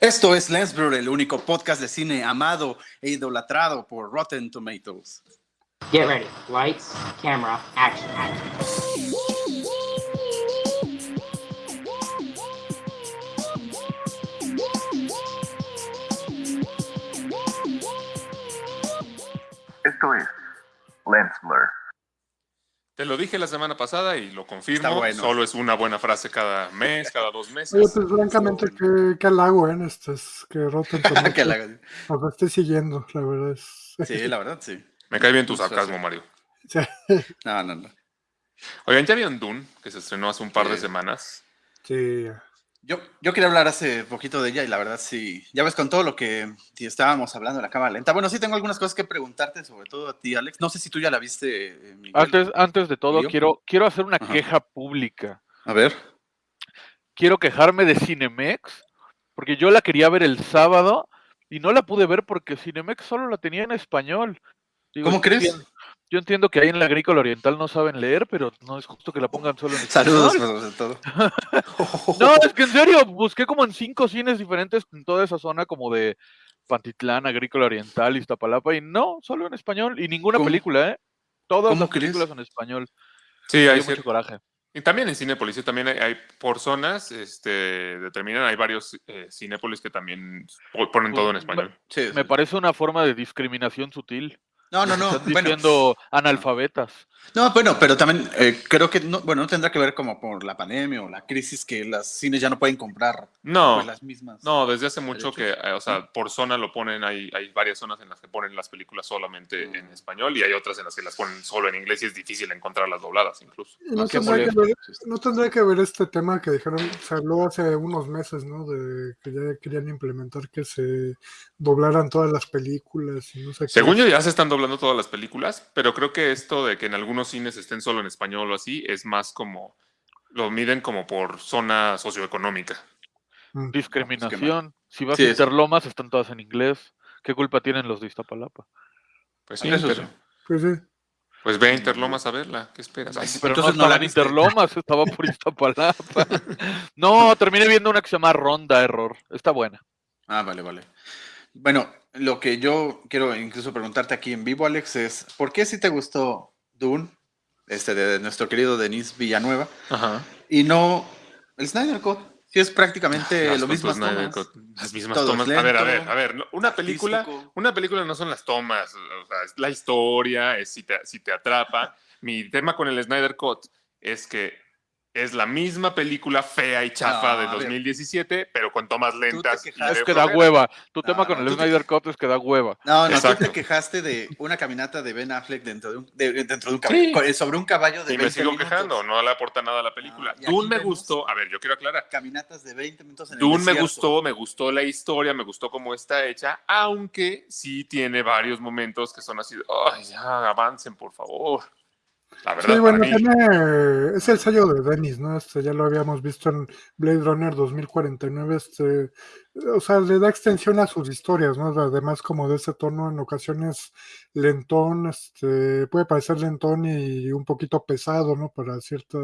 Esto es Lensblur, el único podcast de cine amado e idolatrado por Rotten Tomatoes. Get ready. Lights, camera, action. Esto es Lensblur. Te lo dije la semana pasada y lo confirmo. Está bueno. Solo es una buena frase cada mes, cada dos meses. Oye, pues francamente, qué, qué halago, ¿eh? Este es que Que la- nos esté siguiendo, la verdad es... Sí, la verdad, sí. Me cae bien tu sarcasmo. Mario. Sí. No, no, no. Oigan, ¿ya vieron Dune? Que se estrenó hace un par de Sí. semanas. Sí. Yo, yo quería hablar hace poquito de ella y la verdad sí. Ya ves con todo lo que estábamos hablando en la cámara lenta. Bueno, sí tengo algunas cosas que preguntarte, sobre todo a ti, Alex. No sé si tú ya la viste, eh, Miguel. Antes, antes de todo, quiero, quiero hacer una Ajá. queja pública. A ver. Quiero quejarme de Cinemex, porque yo la quería ver el sábado y no la pude ver porque Cinemex solo la tenía en español. Digo, ¿Cómo crees? Yo entiendo que ahí en la agrícola oriental no saben leer, pero no es justo que la pongan solo en Saludos, español. sobre todo. No, es que en serio, busqué como en cinco cines diferentes en toda esa zona como de Pantitlán, Agrícola Oriental, Iztapalapa, y no, solo en español, y ninguna ¿Cómo? película, ¿eh? Todas ¿Cómo las crees? películas en español. Sí, hay mucho coraje. Y también en Cinépolis, sí, también hay, hay por zonas, este, determinan, hay varios eh, Cinépolis que también po- ponen todo en Pues, español. Sí, Me parece una forma de discriminación sutil. No, no, no. Están Bueno, diciendo analfabetas. No, bueno, pero también eh, creo que no, bueno, no tendrá que ver como por la pandemia o la crisis que las cines ya no pueden comprar No, pues, las mismas. no, desde hace mucho que, eh, o sea, por zona lo ponen, hay, hay varias zonas en las que ponen las películas solamente en Mm. español y hay otras en las que las ponen solo en inglés y es difícil encontrarlas dobladas incluso. Y no, Ah, qué tendrá que molesto. ver, no tendrá que ver este tema que dijeron, se habló hace unos meses, ¿no? De que ya querían implementar que se doblaran todas las películas y no sé qué. Según yo ya se están doblando todas las películas, pero creo que esto de que en algunos cines estén solo en español o así es más como lo miden como por zona socioeconómica. Mm. Discriminación. Si vas Sí, a es- Interlomas, están todas en inglés. ¿Qué culpa tienen los de Iztapalapa? Pues sí, Eso pero- sí. Pues sí. pues ve a Interlomas a verla, ¿qué esperas? Ay. Pero Entonces no no la viste. Interlomas, estaba por Iztapalapa. no, terminé viendo una que se llama Ronda Error. Está buena. Ah, vale, vale. Bueno, lo que yo quiero incluso preguntarte aquí en vivo, Alex, es ¿por qué si te gustó Dune, este de nuestro querido Denis Villanueva, Ajá. y no el Snyder Cut? Si es prácticamente Las lo mismo. Las mismas Todo tomas. a ver, a ver, a ver. Una película, una película no son las tomas, o sea, es la historia, es si te, si te atrapa. Mi tema con el Snyder Cut es que es la misma película fea y chafa No, de a ver. 2017, pero con tomas lentas. Es de que da hueva. Tu No, tema con no, el tú te- Snyder Cut es que da hueva. No, no, Exacto. tú te quejaste de una caminata de Ben Affleck dentro de un, de- dentro de un Sí. caballo, sobre un caballo de Y me 20 sigo minutos. quejando, no le aporta nada a la película. Ah, aquí Dune me gustó, a ver, yo quiero aclarar. Caminatas de 20 minutos en el Dune me desierto. gustó, me gustó la historia, me gustó cómo está hecha, aunque sí tiene varios momentos que son así, de, ay, ya avancen, por favor. La verdad, Sí, bueno, para mí, tiene, es el sello de Dennis, ¿no? Este ya lo habíamos visto en Blade Runner 2049, este, o sea, le da extensión a sus historias, ¿no? Además como de ese tono en ocasiones lentón, este, puede parecer lentón y un poquito pesado, ¿no? Para cierta,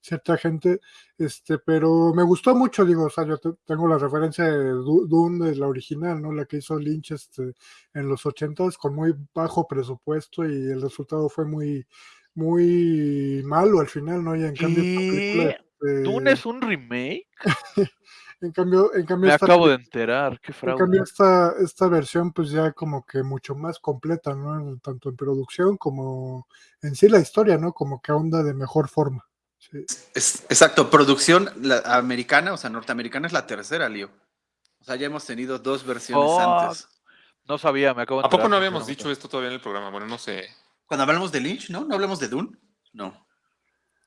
cierta gente, este, pero me gustó mucho, digo, o sea, yo te- tengo la referencia de Du- Dune, de la original, ¿no? La que hizo Lynch, este, en los ochentas, con muy bajo presupuesto y el resultado fue muy muy malo al final, ¿no? Y en cambio esta este, ¿Dune es un remake? en cambio, en cambio Me esta, acabo de enterar. Qué en fraude. cambio esta, esta versión pues ya como que mucho más completa, ¿no? En- tanto en producción como en sí la historia, ¿no? Como que ahonda de mejor forma. Sí. Es- exacto, producción la- americana, o sea, norteamericana es la tercera, Lío. O sea, ya hemos tenido dos versiones Oh, antes. No sabía, me acabo de ¿a poco no habíamos dicho esto todavía en el programa? Bueno, no sé, Cuando hablamos de Lynch, ¿no? ¿No hablamos de Dune? No.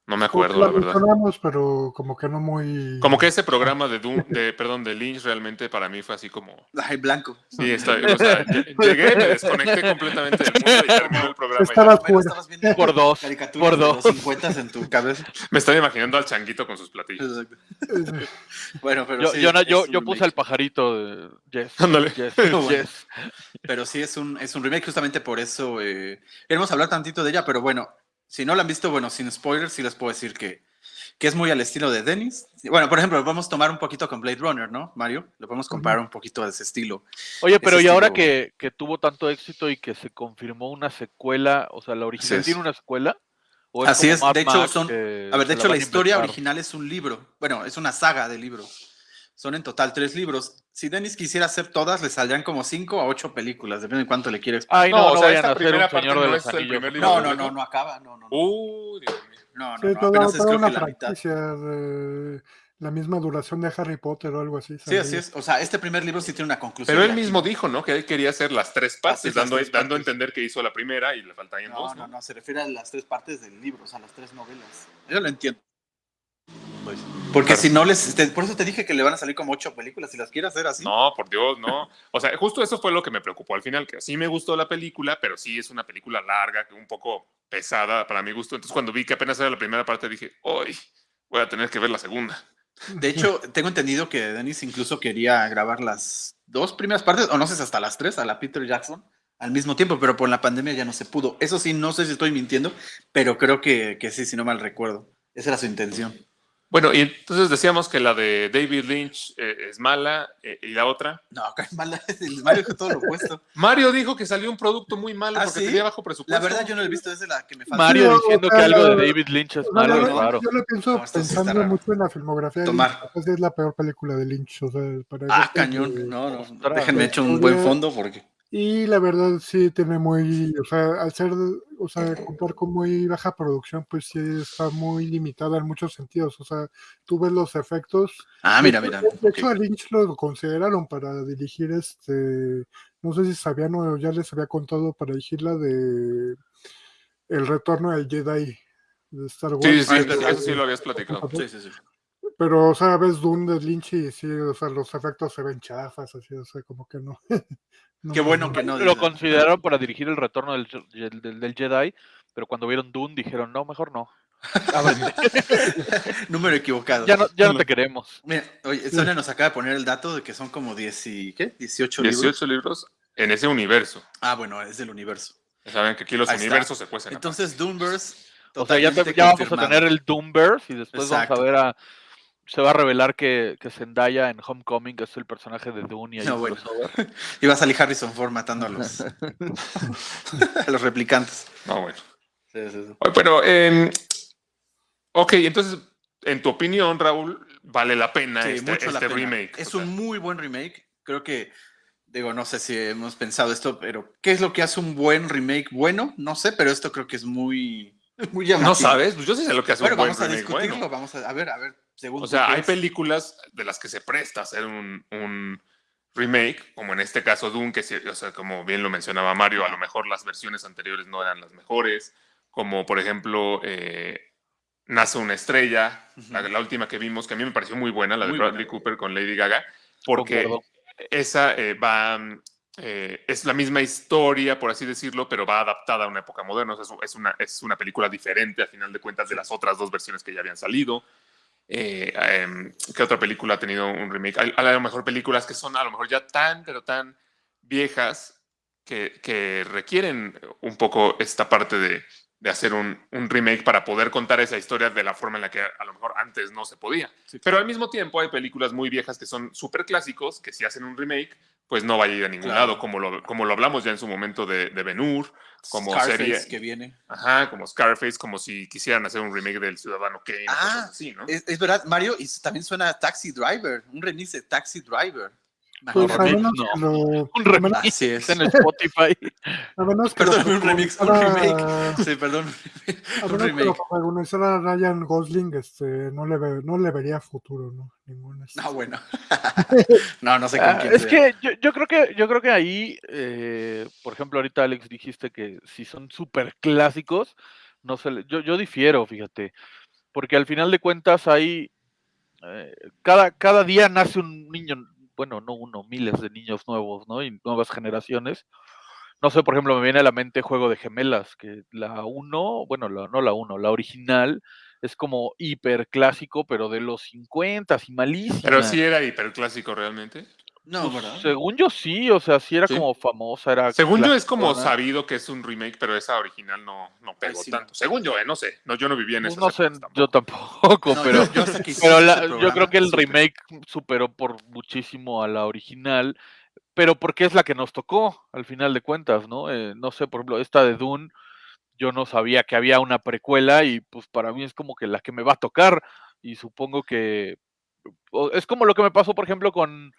No me acuerdo, la verdad. pero como que no muy... Como que ese programa de Doom, de, perdón, de Lynch realmente para mí fue así como, Ay, blanco. sí, está, o sea, lle- llegué, me desconecté completamente del mundo y terminó el programa. y ya. Estaba Bueno, fuera. estabas viendo Por dos, caricaturas por de dos. los 50 en tu cabeza. Me están imaginando al changuito con sus platillos. Exacto. Bueno, pero Yo, sí, yo, no- yo, yo puse al pajarito de Yes. Ándale. Bueno. yes. Pero sí es un, es un remake, justamente por eso eh, queremos hablar tantito de ella, pero bueno, si no la han visto, bueno, sin spoilers, sí les puedo decir que que es muy al estilo de Dennis. Bueno, por ejemplo, vamos a tomar un poquito con Blade Runner, ¿no, Mario? Lo podemos comparar un poquito de ese estilo. Oye, pero ese y ahora que, que tuvo tanto éxito y que se confirmó una secuela, o sea, la original es. tiene una secuela. ¿O Así como es, Mad de hecho Max, son- A ver, de hecho la a historia inventar? original es un libro. Bueno, es una saga de libros. Son en total tres libros. Si Dennis quisiera hacer todas, le saldrían como cinco a ocho películas, depende de cuánto le quieres. Ay, no, No, no, o sea, vayan esta a primera parte de no los es el primer libro No, de no, no, no acaba. No, no, no. Uy, Dios mío. No, no, Sí, no, toda, apenas es toda creo una que la mitad. de la misma duración de Harry Potter o algo así. Sí, así es. O sea, este primer libro sí tiene una conclusión. Pero él aquí mismo no. dijo, ¿no? Que él quería hacer las tres partes, es, las dando, tres dando a partes. entender que hizo la primera y le faltarían No, dos, no, ¿no? no, se refiere a las tres partes del libro, o sea, las tres novelas. Yo lo entiendo. Pues, porque Claro. si no les. te- por eso te dije que le van a salir como ocho películas. Si las quiere hacer así. No, por Dios, no. O sea, justo eso fue lo que me preocupó al final, que sí me gustó la película, pero sí es una película larga, un poco pesada para mi gusto. Entonces, cuando vi que apenas era la primera parte, dije, ¡Uy! Voy a tener que ver la segunda. De hecho, tengo entendido que Dennis incluso quería grabar las dos primeras partes, o no sé si hasta las tres, a la Peter Jackson, al mismo tiempo, pero por la pandemia ya no se pudo. Eso sí, no sé si estoy mintiendo, pero creo que, que sí, si no mal recuerdo. Esa era su intención. Bueno, y entonces decíamos que la de David Lynch eh, es mala eh, y la otra. No, acá en mala, el Mario dijo todo lo opuesto. Mario dijo que salió un producto muy malo ¿Ah, porque sí? tenía bajo presupuesto. La verdad, yo no lo he visto, esa es la que me falta. Mario diciendo que algo de David Lynch es O sea, malo es verdad, raro. Yo lo pienso No, pensando mucho en la filmografía. de Tomar. Lynch, es la peor película de Lynch. O sea, para Ah, cañón. No, no. Déjenme hecho un buen fondo porque. Y la verdad sí tiene muy, o sea, al ser, o sea, contar con muy baja producción, pues sí está muy limitada en muchos sentidos. O sea, tú ves los efectos. Ah, mira, mira. De hecho, a Lynch lo consideraron para dirigir este, no sé si sabían o ya les había contado para dirigir la de El retorno del Jedi de Star Wars. Sí, sí, Ah, sí, sí lo habías platicado. Sí, sí, sí. Pero, o sea, ves Dune de Lynch y sí, o sea, los efectos se ven chafas, así, o sea, como que no. no Qué bueno que no. Lo consideraron para dirigir el retorno del, del- del- del Jedi, pero cuando vieron Dune dijeron, no, mejor no. Número equivocado. Ya no, ya no te queremos. Mira, oye, Sonia nos acaba de poner el dato de que son como 10 y, ¿qué? 18 libros. 18 libros en ese universo. Ah, bueno, es del universo. Ya Saben que aquí los Ahí está. universos se cuecen. Entonces, Doomverse. O sea, ya, te- ya vamos a tener el Doomverse y después Exacto. vamos a ver a... Se va a revelar que, que Zendaya en Homecoming es el personaje de Dune y No, bueno. Y va a salir Harrison Ford matando a los, a los replicantes. No, bueno. Sí, sí, sí. Oye, Pero, eh, ok, entonces, en tu opinión, Raúl, vale la pena Sí, este, mucho la este pena. remake. Es O sea, un muy buen remake. Creo que, digo, no sé si hemos pensado esto, pero ¿qué es lo que hace un buen remake bueno? No sé, pero esto creo que es muy, muy llamativo. ¿No sabes? Pues yo sí sé lo que hace Bueno, un buen vamos a remake discutirlo. bueno. Vamos a, a ver, a ver. Según O sea, ¿qué hay es? películas de las que se presta hacer un, un remake, como en este caso Dune, que o sea, como bien lo mencionaba Mario, a lo mejor las versiones anteriores no eran las mejores, como por ejemplo eh, Nace una estrella, la, última que vimos, que a mí me pareció muy buena, la de Bradley buena. Cooper con Lady Gaga, porque esa eh, va... mm, eh, es la misma historia, por así decirlo, pero va adaptada a una época moderna. O sea, es, es una, es una película diferente, a final de cuentas, de las otras dos versiones que ya habían salido. Eh, em, ¿Qué otra película ha tenido un remake? Hay, a lo mejor películas que son a lo mejor ya tan, pero tan viejas que, que requieren un poco esta parte de, de hacer un, un remake para poder contar esa historia de la forma en la que a lo mejor antes no se podía. Pero al mismo tiempo hay películas muy viejas que son súper clásicos, que si hacen un remake, pues no va a ir a ningún Claro. lado, como lo, como lo hablamos ya en su momento de, de Ben Hur, como Scarface serie- que viene. Ajá, como Scarface, como si quisieran hacer un remake del Ciudadano Kane, Ah, cosas así, ¿no? Es, es verdad, Mario, y también suena Taxi Driver, un remix de Taxi Driver. Pues a remix, menos no. que lo. Un remix Así es. en Spotify. A menos que lo Perdón, un remix, un protagonizara- Sí, perdón. A un menos que lo remake. protagonizara Ryan Gosling, este, no le, ve- no le vería futuro, ¿no? Ningún. este. No, bueno. no, no sé con Ah, quién es sea. que yo, yo creo que yo creo que ahí, eh, por ejemplo, ahorita Alex dijiste que si son súper clásicos, no se le- yo, yo difiero, fíjate, porque al final de cuentas hay eh, cada, cada día nace un niño, bueno, no uno, miles de niños nuevos, ¿no? Y nuevas generaciones. No sé, por ejemplo, me viene a la mente Juego de Gemelas, que la 1, bueno, la- no la 1, la original es como hiper clásico, pero de los 50 y malísima. Pero sí era hiperclásico realmente. No, Pues, ¿verdad? según yo sí, o sea, sí era Sí. como famosa, era Según yo es como sabido que es un remake, pero esa original no, no pegó sí, no. tanto. Según yo, eh, no sé. No, yo no vivía en esas no sé, yo tampoco. No, pero, yo- pero la- yo creo que el remake superó por muchísimo a la original, pero porque es la que nos tocó, al final de cuentas, ¿no? Eh, no sé, por ejemplo, esta de Dune, yo no sabía que había una precuela y pues para mí es como que la que me va a tocar y supongo que es como lo que me pasó, por ejemplo, con,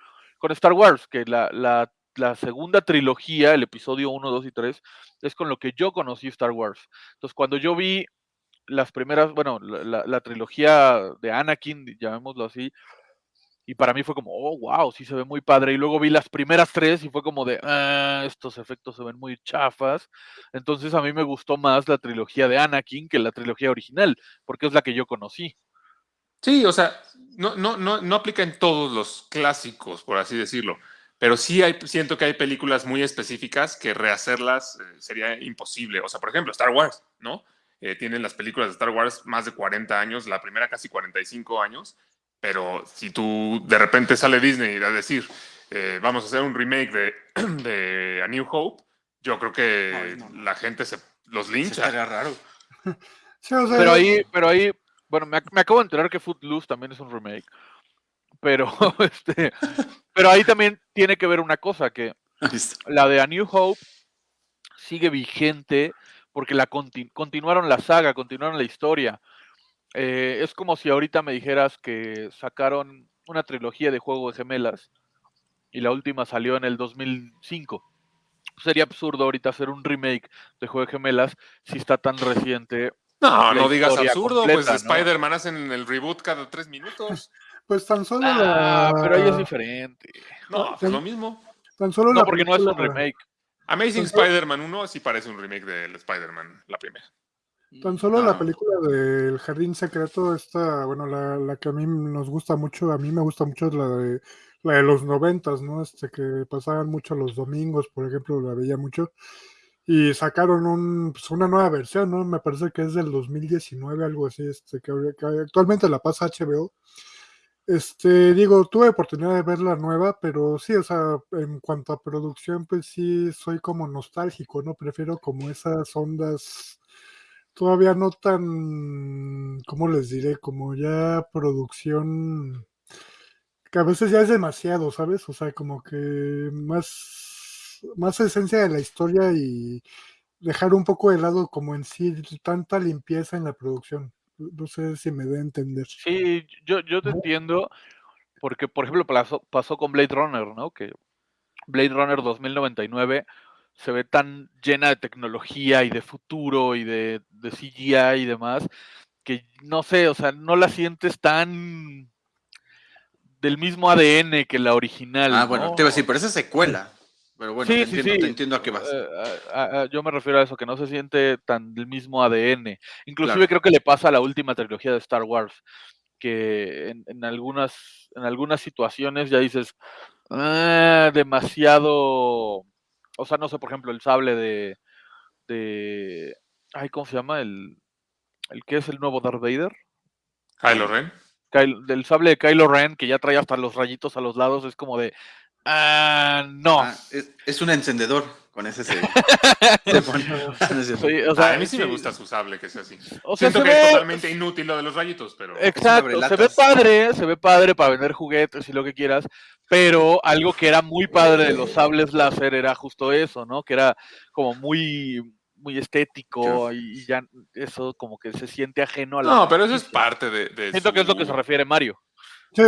con Star Wars, que la, la- segunda trilogía, el episodio 1, 2 y 3, es con lo que yo conocí Star Wars. Entonces, cuando yo vi las primeras, bueno, la, la- la trilogía de Anakin, llamémoslo así, y para mí fue como, oh, wow, sí se ve muy padre. Y luego vi las primeras tres y fue como de, ah, estos efectos se ven muy chafas. Entonces a mí me gustó más la trilogía de Anakin que la trilogía original, porque es la que yo conocí. Sí, o sea, no, no, no, no aplica en todos los clásicos, por así decirlo. Pero sí hay, siento que hay películas muy específicas que rehacerlas eh, sería imposible. O sea, por ejemplo, Star Wars, ¿no? Eh, tienen las películas de Star Wars más de 40 años, la primera casi 45 años. Pero si tú de repente sale Disney a decir, eh, vamos a hacer un remake de, de A New Hope, yo creo que Ay, no, no. la gente se los lincha. estaría raro. Sí, o sea, Pero ahí, pero ahí, bueno, me, ac- me acabo de enterar que Footloose también es un remake. Pero, este, pero ahí también tiene que ver una cosa, que la de A New Hope sigue vigente porque la conti- continuaron la saga, continuaron la historia. Eh, es como si ahorita me dijeras que sacaron una trilogía de Juego de Gemelas y la última salió en el 2005. Sería absurdo ahorita hacer un remake de Juego de Gemelas si está tan reciente. No, no digas absurdo, completa, pues ¿no? Spider-Man hacen el reboot cada tres minutos. pues tan solo Ah, la. pero ahí es diferente. No, pues lo mismo. Tan solo No, la porque no es un película- remake. Amazing Spider-Man 1 sí parece un remake del Spider-Man, la primera. Tan solo la película del Jardín Secreto, esta, bueno, la, la que a mí nos gusta mucho, a mí me gusta mucho es la de la de los noventas, ¿no? Este que pasaban mucho los domingos, por ejemplo, la veía mucho. Y sacaron un, pues, una nueva versión, ¿no? Me parece que es del 2019, algo así, este, que, que actualmente la pasa HBO. Este, digo, tuve oportunidad de ver la nueva, pero sí, o sea, en cuanto a producción, pues sí, soy como nostálgico, ¿no? Prefiero como esas ondas todavía no tan, ¿cómo les diré? Como ya producción que a veces ya es demasiado, ¿sabes? O sea, como que más, más esencia de la historia y dejar un poco de lado como en sí tanta limpieza en la producción. No sé si me a entender. Sí, yo, yo te entiendo, porque por ejemplo pasó, pasó con Blade Runner, ¿no? Que Blade Runner 2099 se ve tan llena de tecnología y de futuro y de, de CGI y demás, que no sé, o sea, no la sientes tan del mismo ADN que la original. Ah, bueno, ¿no? te iba a decir, pero esa es secuela. Pero bueno, Sí, te, sí, entiendo, sí. te entiendo a qué vas. Eh, yo me refiero a eso, que no se siente tan del mismo ADN. Inclusive Claro. creo que le pasa a la última trilogía de Star Wars, que en, en algunas, en algunas situaciones ya dices, "Ah, demasiado, o sea, no sé, por ejemplo, el sable de, de, ay, ¿cómo se llama? El, el que es el nuevo Darth Vader. Kylo Ren. Kylo- del sable de Kylo Ren, que ya trae hasta los rayitos a los lados, es como de, ah, no. Ah, es, es un encendedor. Con ese se, se pone. No es cierto. Sí, o sea, Ah, a mí sí, me gusta su sable que sea así. O sea, Siento se que es totalmente inútil lo de los rayitos, pero. Exacto, se ve padre, se ve padre para vender juguetes y lo que quieras, pero algo que era muy padre de los sables láser era justo eso, ¿no? Que era como muy, muy estético y, y ya eso como que se siente ajeno a la... No, pero eso es parte de. de Siento que es lo que se refiere Mario. Sí.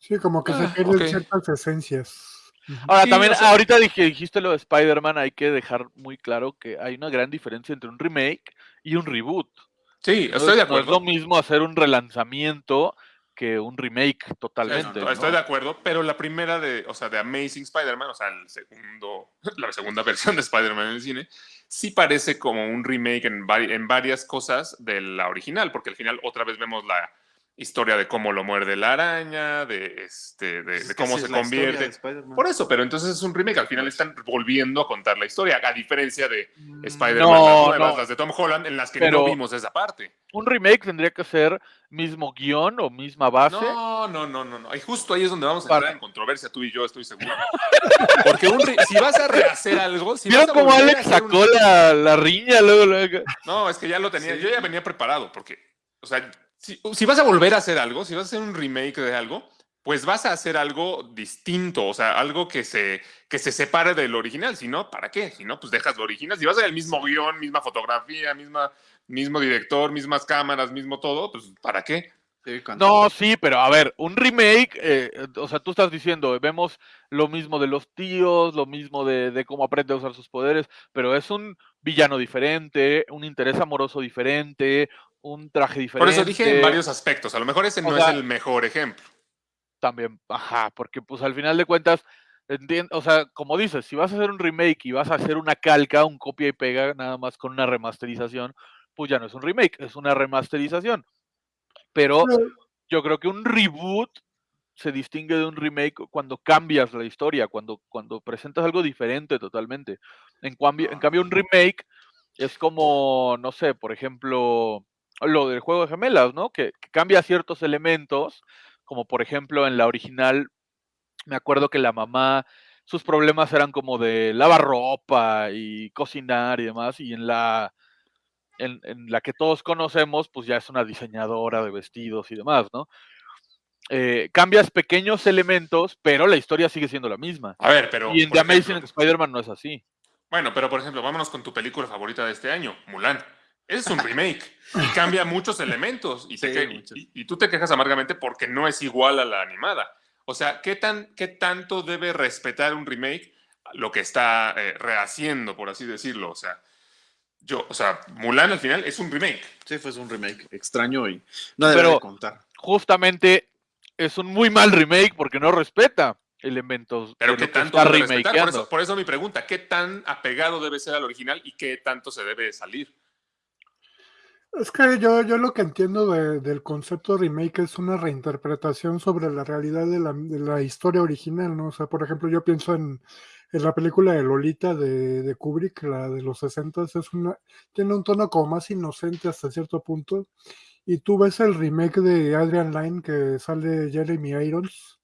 Sí, como que se Ah, pierden ok. ciertas esencias. Ahora, Sí, también, o sea- ahorita dije, dijiste lo de Spider-Man, hay que dejar muy claro que hay una gran diferencia entre un remake y un reboot. Sí, estoy de es- no es acuerdo. lo mismo hacer un relanzamiento que un remake totalmente. Estoy de acuerdo, pero la primera de, o sea, de Amazing Spider-Man, o sea, el segundo, la segunda versión de Spider-Man en el cine, sí parece como un remake en, vari- en varias cosas de la original, porque al final otra vez vemos la historia de cómo lo muerde la araña, de, este, de, Es de que cómo se convierte. Spider-Man. Por eso, pero entonces es un remake. Al final están volviendo a contar la historia, a diferencia de Spider-Man, No, las nuevas, no. las de Tom Holland, en las que Pero- no vimos esa parte. Un remake tendría que ser mismo guion o misma base. No, no, no, no, no. Y justo ahí es donde vamos a Para- entrar en controversia tú y yo, estoy seguro. Porque un re- si vas a rehacer algo, si ¿Vieron vas a cómo Alex un- sacó la, la riña luego, luego? No, es que ya lo tenía, Sí. yo ya venía preparado, porque, o sea, si, si vas a volver a hacer algo, si vas a hacer un remake de algo, pues vas a hacer algo distinto, o sea, algo que se, que se separe del original, si no, ¿para qué? Si no, pues dejas lo original, si vas a hacer el mismo guion, misma fotografía, misma, mismo director, mismas cámaras, mismo todo, pues ¿para qué? Sí, No, sí, pero a ver, un remake, eh, o sea, tú estás diciendo, vemos lo mismo de los tíos, lo mismo de, de cómo aprende a usar sus poderes, pero es un villano diferente, un interés amoroso diferente, un traje diferente. Por eso dije en varios aspectos, a lo mejor ese O no sea- es el mejor ejemplo. También, ajá, porque pues al final de cuentas, o sea, como dices, si vas a hacer un remake y vas a hacer una calca, un copia y pega, nada más con una remasterización, pues ya no es un remake, es una remasterización. Pero Pero- yo creo que un reboot se distingue de un remake cuando cambias la historia, cuando, cuando presentas algo diferente totalmente. En cambio, en cambio, un remake es como, no sé, por ejemplo, lo del juego de gemelas, ¿no? Que, que cambia ciertos elementos, como por ejemplo en la original, me acuerdo que la mamá, sus problemas eran como de lavar ropa y cocinar y demás, y en la, en, en la que todos conocemos, pues ya es una diseñadora de vestidos y demás, ¿no? Eh, cambias pequeños elementos, pero la historia sigue siendo la misma. A ver, pero... y en The Amazing Spider-Man no es así. Bueno, pero por ejemplo, vámonos con tu película favorita de este año, Mulan. Ese es un remake y cambia muchos elementos y, te Sí, que- y- muchos. y- y tú te quejas amargamente porque no es igual a la animada. O sea, ¿qué, tan, qué tanto debe respetar un remake lo que está eh, rehaciendo, por así decirlo? O sea, yo, o sea, Mulan al final es un remake. Sí, fue un remake extraño y no debe Pero- de contar. Justamente es un muy mal remake porque no respeta elementos Pero ¿qué tanto está debe? Por eso, por eso mi pregunta, ¿qué tan apegado debe ser al original y qué tanto se debe salir? Es que yo, yo lo que entiendo de- del concepto remake es una reinterpretación sobre la realidad de la, de la historia original, ¿no? O sea, por ejemplo, yo pienso en, en la película de Lolita de, de Kubrick, la de los 60, es una, tiene un tono como más inocente hasta cierto punto. Y tú ves el remake de Adrian Lyne que sale Jeremy Irons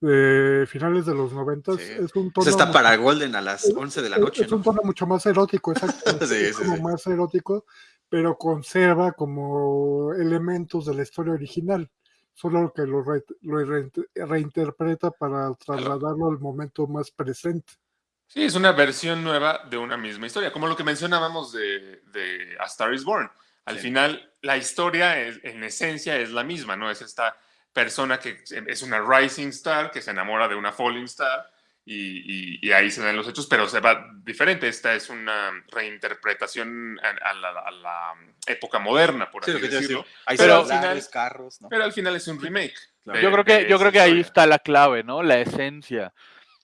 de finales de los 90, Sí. es un tono Ese está para Golden a las 11 de la es- noche, es un ¿no? tono mucho más erótico, exacto. Sí, es sí, como sí. más erótico, pero conserva como elementos de la historia original. Solo que lo, re- lo reint- reinterpreta para trasladarlo al momento más presente. Sí, es una versión nueva de una misma historia, como lo que mencionábamos de, de A Star is Born. Al Sí. final, la historia es- en esencia es la misma, ¿no? Es esta persona que es una rising star que se enamora de una falling star y, y- y ahí se dan los hechos, pero se va diferente. Esta es una reinterpretación a, a la, a la época moderna, por Sí, así decirlo. decir. Hay Pero al final- carros, ¿no? Pero al final es un remake. Claro. de- Yo creo que, yo creo que ahí está la clave, ¿no? La esencia.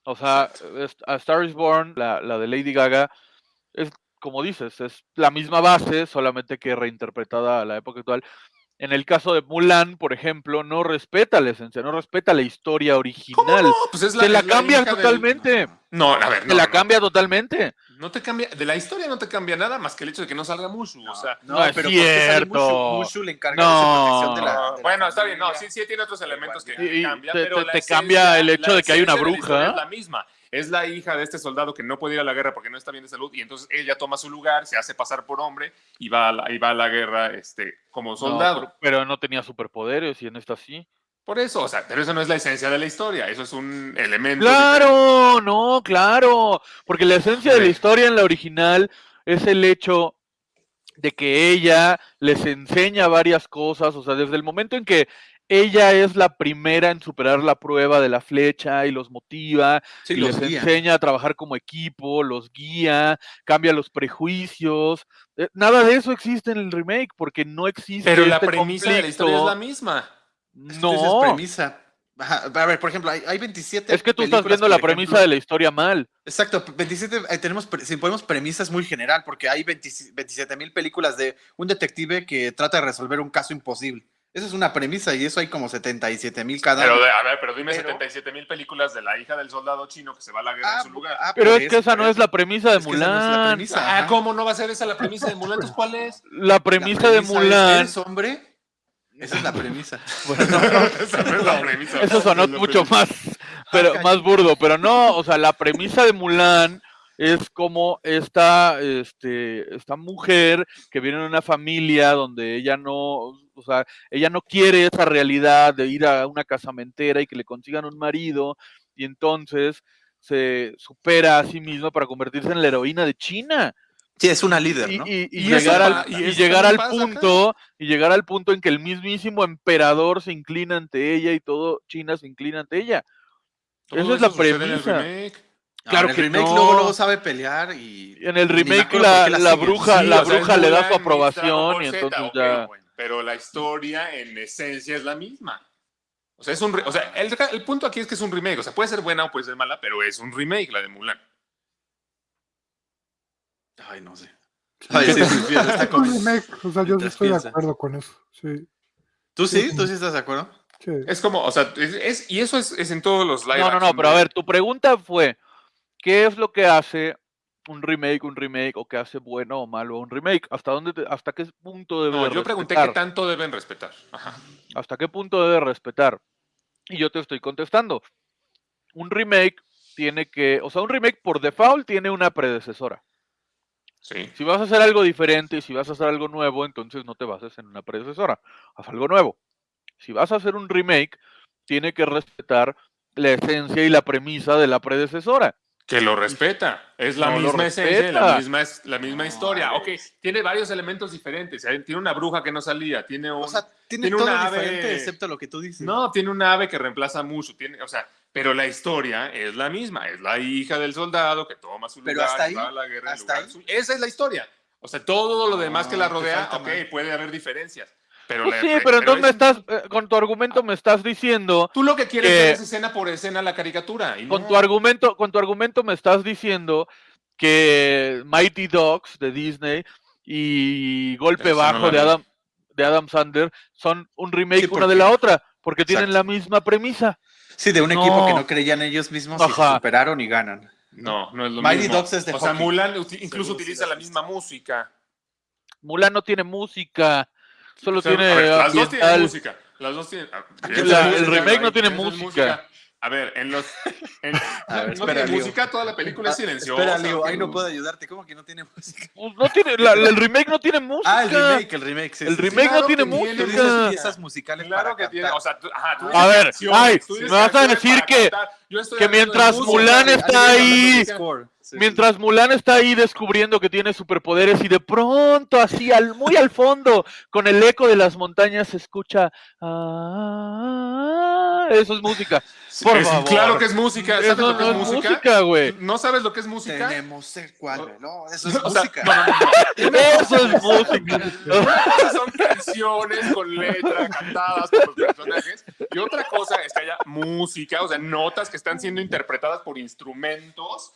O sea, A Star is Born, la, la de Lady Gaga, es como dices, es la misma base, solamente que reinterpretada a la época actual. En el caso de Mulan, por ejemplo, no respeta la esencia, no respeta la historia original. No, pues es Te la es cambia del- totalmente. No, a ver, Te no, la no. cambia totalmente. No te cambia, de la historia no te cambia nada más que el hecho de que no salga Mushu. o sea, No es ¿por qué sale cierto. Mushu? Mushu le encarga No. de esa protección de la. De la bueno, está bien, no, sí, sí tiene otros elementos que, Y- que y cambian, te- pero te- la te cambia el hecho la de que hay una la bruja. Es la misma. Es la hija de este soldado que no puede ir a la guerra porque no está bien de salud y entonces ella toma su lugar, se hace pasar por hombre y va a la, y va a la guerra este, como soldado. pero, pero no tenía superpoderes y en esta sí. Por eso, o sea, pero eso no es la esencia de la historia, eso es un elemento. diferente. Claro, no, claro. Porque la esencia de la historia en la original es el hecho de que ella les enseña varias cosas, o sea, desde el momento en que ella es la primera en superar la prueba de la flecha y los motiva, Sí, y los les guía. enseña a trabajar como equipo, los guía, cambia los prejuicios. eh, Nada de eso existe en el remake porque no existe. Pero la este premisa de la historia es la conflicto. misma. Es No, premisa. Ajá, A ver, por ejemplo, hay, hay 27. es que tú estás viendo la premisa de la historia mal. Exacto, 27, eh, tenemos, si ponemos premisas muy general, porque hay 27 mil películas de un detective que trata de resolver un caso imposible. Eso es una premisa y eso hay como 77 mil cada Pero, a ver, pero dime Pero- 77 mil películas de la hija del soldado chino que se va a la guerra en su lugar. ah, Pero es que esa no es la premisa de Es esa no es la Mulan. premisa, Ah. ¿cómo no va a ser esa la premisa de Mulan? Entonces, ¿cuál es? La La premisa de es, Mulan. ¿Eres hombre? Esa es la premisa. Bueno, no, Esa no es la premisa. eso sonó Es mucho premisa. más, pero caray. más burdo, pero no, o sea, la premisa de Mulan es como esta, este, esta mujer que viene de una familia donde ella no, o sea, ella no quiere esa realidad de ir a una casamentera y que le consigan un marido y entonces se supera a sí misma para convertirse en la heroína de China. Sí, es una líder, y, ¿no? y- y Y eso llegar, al, y llegar al acá. punto y llegar al punto en que el mismísimo emperador se inclina ante ella y todo China se inclina ante ella. Todo Esa es la eso en el premisa. claro en el que remake no. luego, luego sabe pelear y... En el remake la, la la bruja, Sí, la o sea, es bruja le da su aprobación y entonces ya. bueno, pero la historia en esencia es la misma. O sea, es un o sea, el, el punto aquí es que es un remake. O sea, puede ser buena o puede ser mala, pero es un remake la de Mulan. Ay, no sé. Ay, sí, sí, está Es como- un remake, o sea, yo estoy de acuerdo con eso. Sí, ¿Tú sí? ¿Tú sí estás de acuerdo? sí. Es como, o sea, es, es- y eso es, es en todos los live No, no, no, pero a ver, tu pregunta fue, ¿qué es lo que hace un remake, un remake, o qué hace bueno o malo un remake? ¿Hasta dónde, te- hasta qué punto debe No, yo pregunté qué respetar? tanto deben respetar. Ajá. ¿Hasta qué punto debe respetar? Y yo te estoy contestando. Un remake tiene que, o sea, un remake por default tiene una predecesora. Sí. Si vas a hacer algo diferente y si vas a hacer algo nuevo, entonces no te bases en una predecesora. Haz algo nuevo. Si vas a hacer un remake, tiene que respetar la esencia y la premisa de la predecesora. Que lo respeta. Es la No misma esencia, respeta. la misma, es, la misma historia. Ok, tiene varios elementos diferentes. Tiene una bruja que no salía, tiene un... O sea, tiene, Tiene todo una ave- diferente excepto lo que tú dices. No, tiene un ave que reemplaza mucho, tiene, o sea, pero la historia es la misma, es la hija del soldado que toma su Pero lugar hasta ahí, va a la guerra en hasta lugar ahí. suyo. Esa es la historia. O sea, todo lo demás que la te rodea, ok, puede haber diferencias. Pero Pues la- sí, pe- pero entonces me es- estás, eh, con tu argumento me estás diciendo, Tú lo que quieres que- es escena por escena la caricatura. y con no. tu argumento, con tu argumento me estás diciendo que Mighty Dogs de Disney y Golpe no Bajo de. Adam, de Adam Sandler son un remake Sí, una de la otra, porque tienen la misma premisa. Sí, de un equipo que No. creían ellos mismos y se Ajá. superaron y ganan. No, no es lo Mighty mismo. Dogs es de O sea. Mulan incluso Seguro utiliza la misma música. Mulan no tiene música, solo O sea, tiene ver, las dos tienen música. Las dos tienen. ah, La- el remake no tiene música. A ver, en los. en- A ver, no espera, tiene Leo. música, toda la película es Ah, silenciosa. Espera, Leo, ahí no puedo ayudarte. ¿Cómo que no tiene música? Pues no tiene, la- el remake no tiene música. Ah, el remake, el remake. Sí, El remake Claro no tiene tiene música. dices piezas musicales Claro para que tiene. O sea, tú- ajá, tú A ver, ay, me vas a decir que- que hablando de mientras música, Mulan está ahí- música. Score. Sí. Mientras Mulan está ahí descubriendo que tiene superpoderes y de pronto, así al, muy al fondo, con el eco de las montañas se escucha. "Ah", eso es música. Por Es- favor. Claro que es música. ¿Sabes Eso lo que no es es música? música, güey. ¿No sabes lo que es música? Tenemos el cual, no, eso es O sea, música. no, no. Eso es música. Son canciones con letra cantadas por los personajes y otra cosa es que haya música, o sea, notas que están siendo interpretadas por instrumentos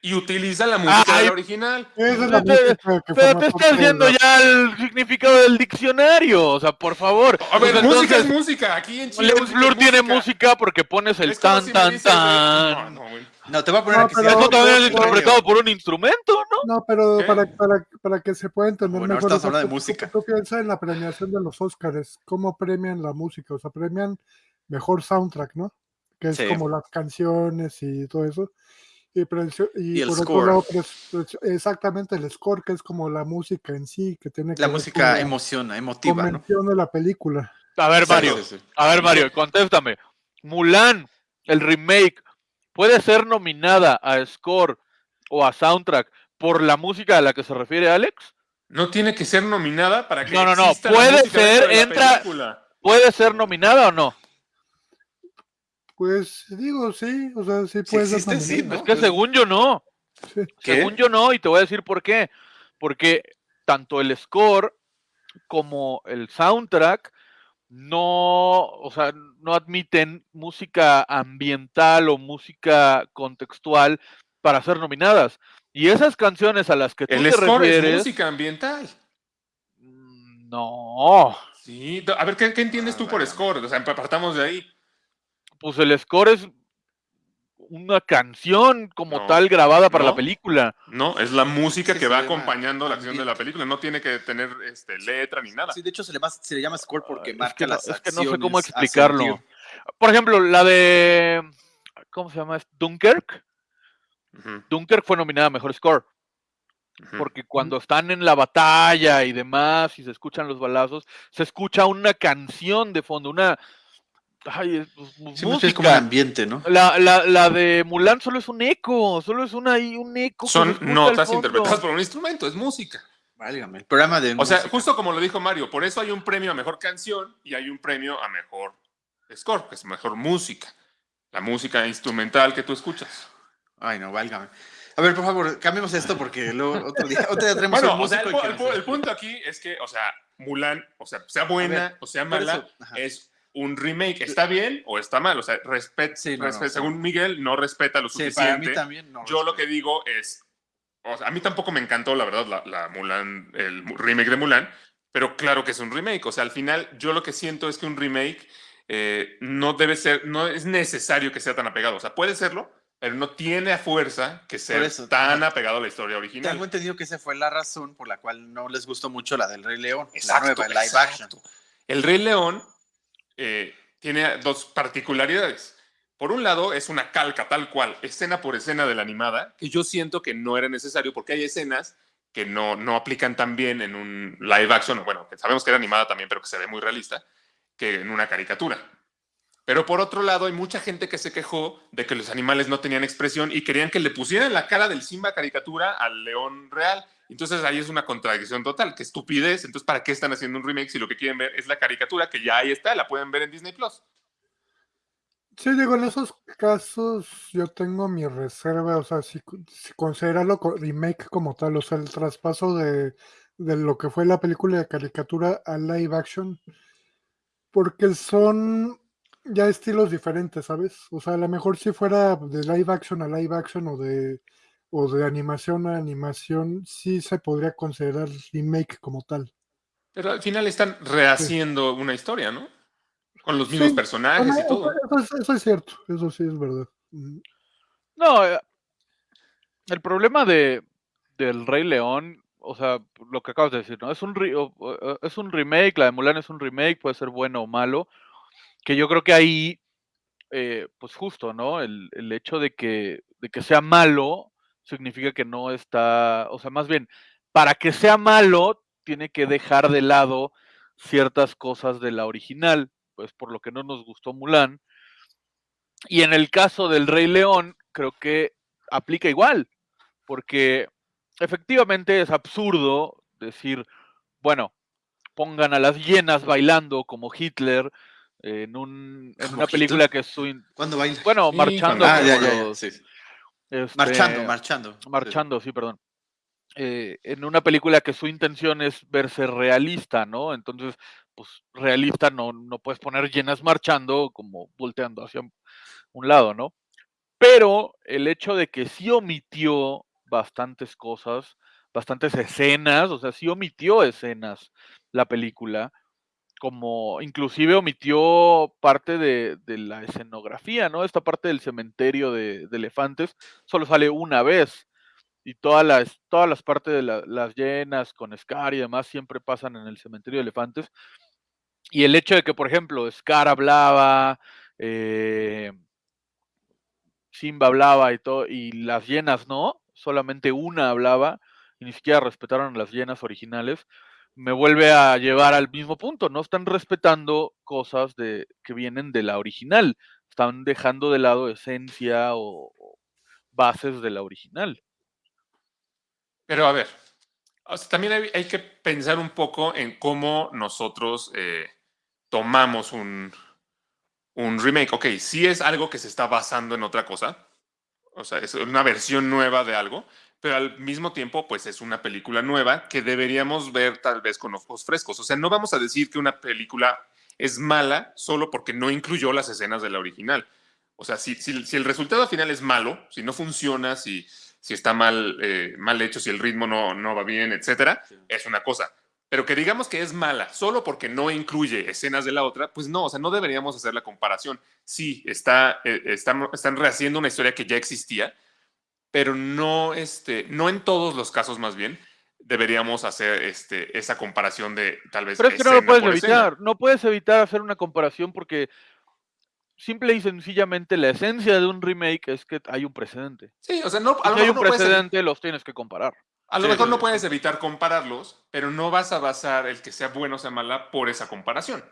y utilizan la música original. Es la Pero te- música que Pero forma te parte estás viendo ya el significado del diccionario, o sea, por favor. A ver, Pues música es música. Aquí en Chile. Tiene música porque pones el tan, si tan, dices, tan. No, no, güey. No, te voy a poner No, aquí. pero- Eso también es interpretado por un instrumento, ¿no? No, pero para, para, para que se pueda entender Bueno, mejor. hablando de música. Tú, tú piensas en la premiación de los Oscars, cómo premian la música, o sea, premian mejor soundtrack, ¿no? Que es Sí. como las canciones y todo eso. Y, precio- y Y el por score. otro lado, pues, pues, exactamente el score, que es como la música en sí, que tiene que La música emociona, emotiva, ¿no? de la película. A ver, Mario. sí, sí. A ver, Mario, contéstame. Mulan, el remake, ¿puede ser nominada a score o a soundtrack por la música a la que se refiere Alex? No tiene que ser nominada para que No, no, no, puede ser, entra- película. ¿Puede ser nominada o no? Pues digo, sí, o sea, sí Si puede ser existe, sí. Es que según yo no. Sí. ¿Qué? Según yo no, y te voy a decir por qué. Porque tanto el score como el soundtrack no, o sea, no admiten música ambiental o música contextual para ser nominadas. Y esas canciones a las que tú El te score es refieres, música ambiental. mm, no. Sí, a ver, ¿qué, qué entiendes tú por score? O sea, partamos de ahí. Pues el score es una canción como No, tal grabada para la película. No, es la música Sí, que va llama acompañando la acción de la película. No tiene que tener este, letra ni nada. Sí, de hecho se le, va- se le llama score porque Ay, es marca que las es que no sé cómo explicarlo. Por ejemplo, la de. ¿Cómo se llama? Dunkirk. Ujú, Dunkirk fue nominada a mejor score. Porque cuando están en la batalla y demás, y se escuchan los balazos, se escucha una canción de fondo, una. Ay, es- pues, Sí, mucho es como un música. ambiente, ¿no? La, la, la de Mulan solo es un eco, solo es una, ahí un eco. Son notas interpretadas por un instrumento, es música. Válgame, el programa de O sea, justo como lo dijo Mario, por eso hay un premio a mejor canción y hay un premio a mejor score, que es mejor música. La música instrumental que tú escuchas. Ay, no, válgame. A ver, por favor, cambiemos esto porque luego otro día, otro día tenemos Bueno, un o sea, músico el, el el punto aquí es que, o sea, Mulan, o sea, sea buena ver, o sea mala, eso, es un remake. ¿Está bien o está mal? O sea, respet, Sí, no, no, respe- sí. según Miguel, no respeta lo para suficiente. mí también no. Yo lo que digo es, o sea, a mí tampoco me encantó, la verdad, la, la Mulan, el remake de Mulan, pero claro que es un remake. O sea, al final, yo lo que siento es que un remake eh, no debe ser, no es necesario que sea tan apegado. O sea, puede serlo, pero no tiene a fuerza que ser eso, tan apegado a la historia original. Tengo entendido que esa fue la razón por la cual no les gustó mucho la del Rey León, Exacto, la nueva, el live action. El Rey León eh, tiene dos particularidades. Por un lado, es una calca tal cual, escena por escena de la animada, que yo siento que no era necesario porque hay escenas que no, no aplican tan bien en un live action, bueno, sabemos que era animada también, pero que se ve muy realista, que en una caricatura. Pero por otro lado, hay mucha gente que se quejó de que los animales no tenían expresión y querían que le pusieran la cara del Simba caricatura al león real. Entonces ahí es una contradicción total, que estupidez. Entonces, ¿para qué están haciendo un remake si lo que quieren ver es la caricatura que ya ahí está, la pueden ver en Disney Plus? Sí, digo, en esos casos yo tengo mi reserva, o sea, si, si considerarlo co- remake como tal, o sea, el traspaso de, de lo que fue la película de caricatura a live action, porque son ya estilos diferentes, ¿sabes? O sea, a lo mejor si fuera de live action a live action o de, o de animación a animación, sí se podría considerar remake como tal. Pero al final están rehaciendo una historia, ¿no? Con los mismos Sí, personajes Bueno, y todo. eso, eso es, eso es cierto, eso sí es verdad. No, eh, el problema de del Rey León, o sea, lo que acabas de decir, ¿no? Es un es un remake, la de Mulan es un remake, puede ser bueno o malo, que yo creo que ahí, eh, pues justo, ¿no? El, el hecho de que, de que sea malo significa que no está, o sea, más bien, para que sea malo, tiene que dejar de lado ciertas cosas de la original, pues por lo que no nos gustó Mulan. Y en el caso del Rey León, creo que aplica igual, porque efectivamente es absurdo decir, bueno, pongan a las hienas bailando como Hitler en, un, en ¿Como una película que es su... in- ¿Cuándo baila? Bueno, Sí, marchando. Ah, como ya, ya, ya, los, sí. este, Marchando, marchando. sí. marchando, sí, perdón. Eh, en una película que su intención es verse realista, ¿no? Entonces, pues realista no, no puedes poner llenas marchando como volteando hacia un lado, ¿no? Pero el hecho de que sí omitió bastantes cosas, bastantes escenas, o sea, sí omitió escenas la película, como inclusive omitió parte de, de la escenografía, ¿no? Esta parte del cementerio de, elefantes solo sale una vez y todas las, todas las partes de la- las llenas con Scar y demás siempre pasan en el cementerio de elefantes. Y el hecho de que, por ejemplo, Scar hablaba, eh, Simba hablaba y todo, y las llenas no, solamente una hablaba, y ni siquiera respetaron las llenas originales, me vuelve a llevar al mismo punto, no están respetando cosas de, que vienen de la original, están dejando de lado esencia o, bases de la original. Pero a ver, también hay, que pensar un poco en cómo nosotros eh, tomamos un, un remake. Ok, sí es algo que se está basando en otra cosa, o sea, es una versión nueva de algo, pero al mismo tiempo, pues es una película nueva que deberíamos ver tal vez con ojos frescos. O sea, no vamos a decir que una película es mala solo porque no incluyó las escenas de la original. O sea, si, si- si el resultado final es malo, si no funciona, si, si está mal, eh, mal hecho, si el ritmo no, no va bien, etcétera, es una cosa. Pero que digamos que es mala solo porque no incluye escenas de la otra, pues no, o sea, no deberíamos hacer la comparación. Sí, está, eh, están, están rehaciendo una historia que ya existía, pero no, este, no en todos los casos más bien deberíamos hacer este, esa comparación de tal vez. Pero es que no lo puedes escena. evitar. No puedes evitar hacer una comparación porque simple y sencillamente la esencia de un remake es que hay un precedente. Sí, o sea, no, a lo si hay mejor un no puedes precedente, los tienes que comparar. A lo Sí, mejor sí, no sí. puedes evitar compararlos, pero no vas a basar el que sea bueno o sea mala por esa comparación.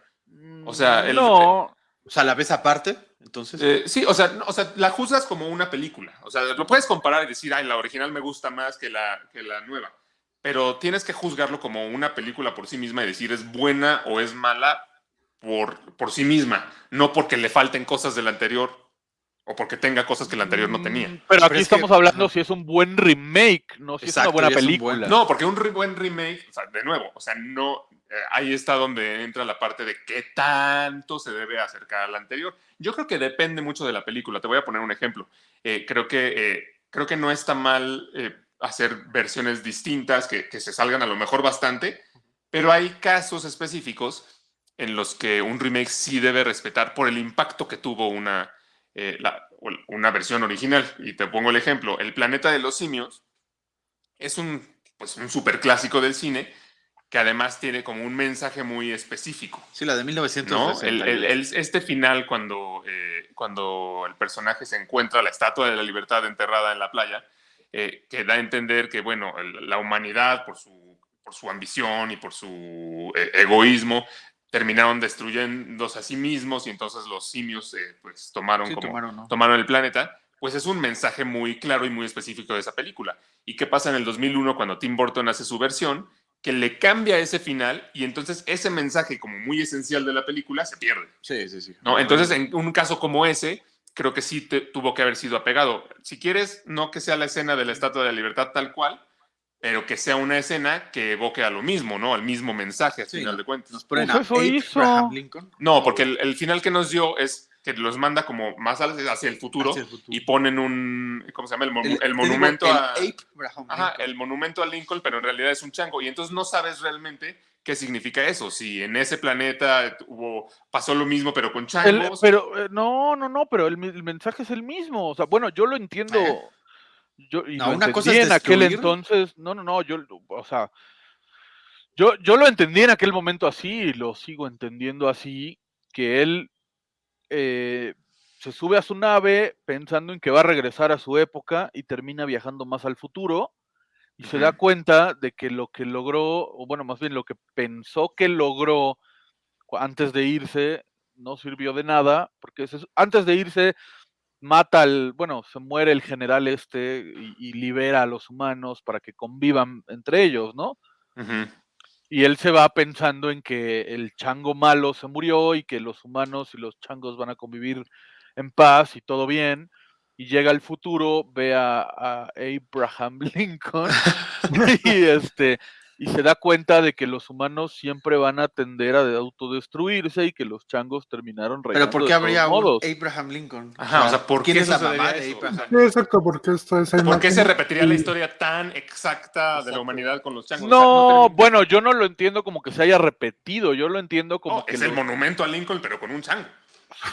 O sea, el- no, O sea, la ves aparte, entonces. Eh, sí, o sea, no- o sea, la juzgas como una película. O sea, lo puedes comparar y decir, ay, la original me gusta más que la, que la nueva. Pero tienes que juzgarlo como una película por sí misma y decir es buena o es mala por, por sí misma, no porque le falten cosas del anterior o porque tenga cosas que el anterior no tenía. Mm, Pero aquí es que- estamos hablando si es un buen remake, no si Exacto, es una buena un película. buen- No, porque un re- buen remake, o sea, de nuevo, o sea, no, ahí está donde entra la parte de qué tanto se debe acercar al anterior. Yo creo que depende mucho de la película. Te voy a poner un ejemplo. Eh, creo, que, eh, creo que no está mal eh, hacer versiones distintas que, se salgan a lo mejor bastante, pero hay casos específicos en los que un remake sí debe respetar por el impacto que tuvo una, eh, una versión original. Y te pongo el ejemplo, El planeta de los simios es un, pues, un superclásico del cine que además tiene como un mensaje muy específico. Sí, la de ¿no? 1960. El- el- el- este final cuando, eh, cuando el personaje se encuentra la estatua de la libertad enterrada en la playa, eh, que da a entender que, bueno, la humanidad por su, por su ambición y por su eh, egoísmo terminaron destruyéndose a sí mismos y entonces los simios eh, pues tomaron Sí, como tomaron, ¿no? tomaron el planeta, pues es un mensaje muy claro y muy específico de esa película. ¿Y qué pasa en el 2001 cuando Tim Burton hace su versión? Que le cambia ese final y entonces ese mensaje como muy esencial de la película se pierde. Sí, sí, sí. ¿no? Entonces, en un caso como ese, creo que sí te- tuvo que haber sido apegado. Si quieres, no que sea la escena de la Estatua de la Libertad tal cual, pero que sea una escena que evoque a lo mismo, ¿no? Al mismo mensaje, al Sí, final ¿no? de cuentas. Nos ponen Pues a. Abraham Lincoln. No, porque el, el final que nos dio es que los manda como más hacia el futuro, Hacia el futuro. y ponen un, ¿cómo se llama? El, monu- El- el te digo, monumento el a... Ajá, Lincoln. el monumento a Lincoln, pero en realidad es un chango. Y entonces no sabes realmente qué significa eso. Si en ese planeta hubo, pasó lo mismo, pero con El- changos. pero eh, no, no, no, pero el, mensaje es el mismo. O sea, bueno, yo lo entiendo. Eh. Yo, y No, lo una cosa es en aquel entonces. No, no, no, yo, o sea, yo, yo lo entendí en aquel momento así y lo sigo entendiendo así, que él eh, se sube a su nave pensando en que va a regresar a su época y termina viajando más al futuro y se da cuenta de que lo que logró, o bueno, más bien lo que pensó que logró antes de irse no sirvió de nada, porque se- antes de irse mata al, bueno, se muere el general este y, y libera a los humanos para que convivan entre ellos, ¿no? Ujú. Y él se va pensando en que el chango malo se murió y que los humanos y los changos van a convivir en paz y todo bien. Y llega al futuro, ve a, a Abraham Lincoln y este y se da cuenta de que los humanos siempre van a tender a de- autodestruirse y que los changos terminaron Pero ¿por qué habría un modos. Abraham Lincoln? Ajá, o sea, ¿por ¿quién qué es la mamá de? Abraham? O Sí, exacto, porque esta esa ¿Por qué se repetiría la historia tan exacta de la humanidad con los changos? O sea, No, bueno, yo no lo entiendo como que se haya repetido, yo lo entiendo como No, que es el los- monumento a Lincoln, pero con un chango.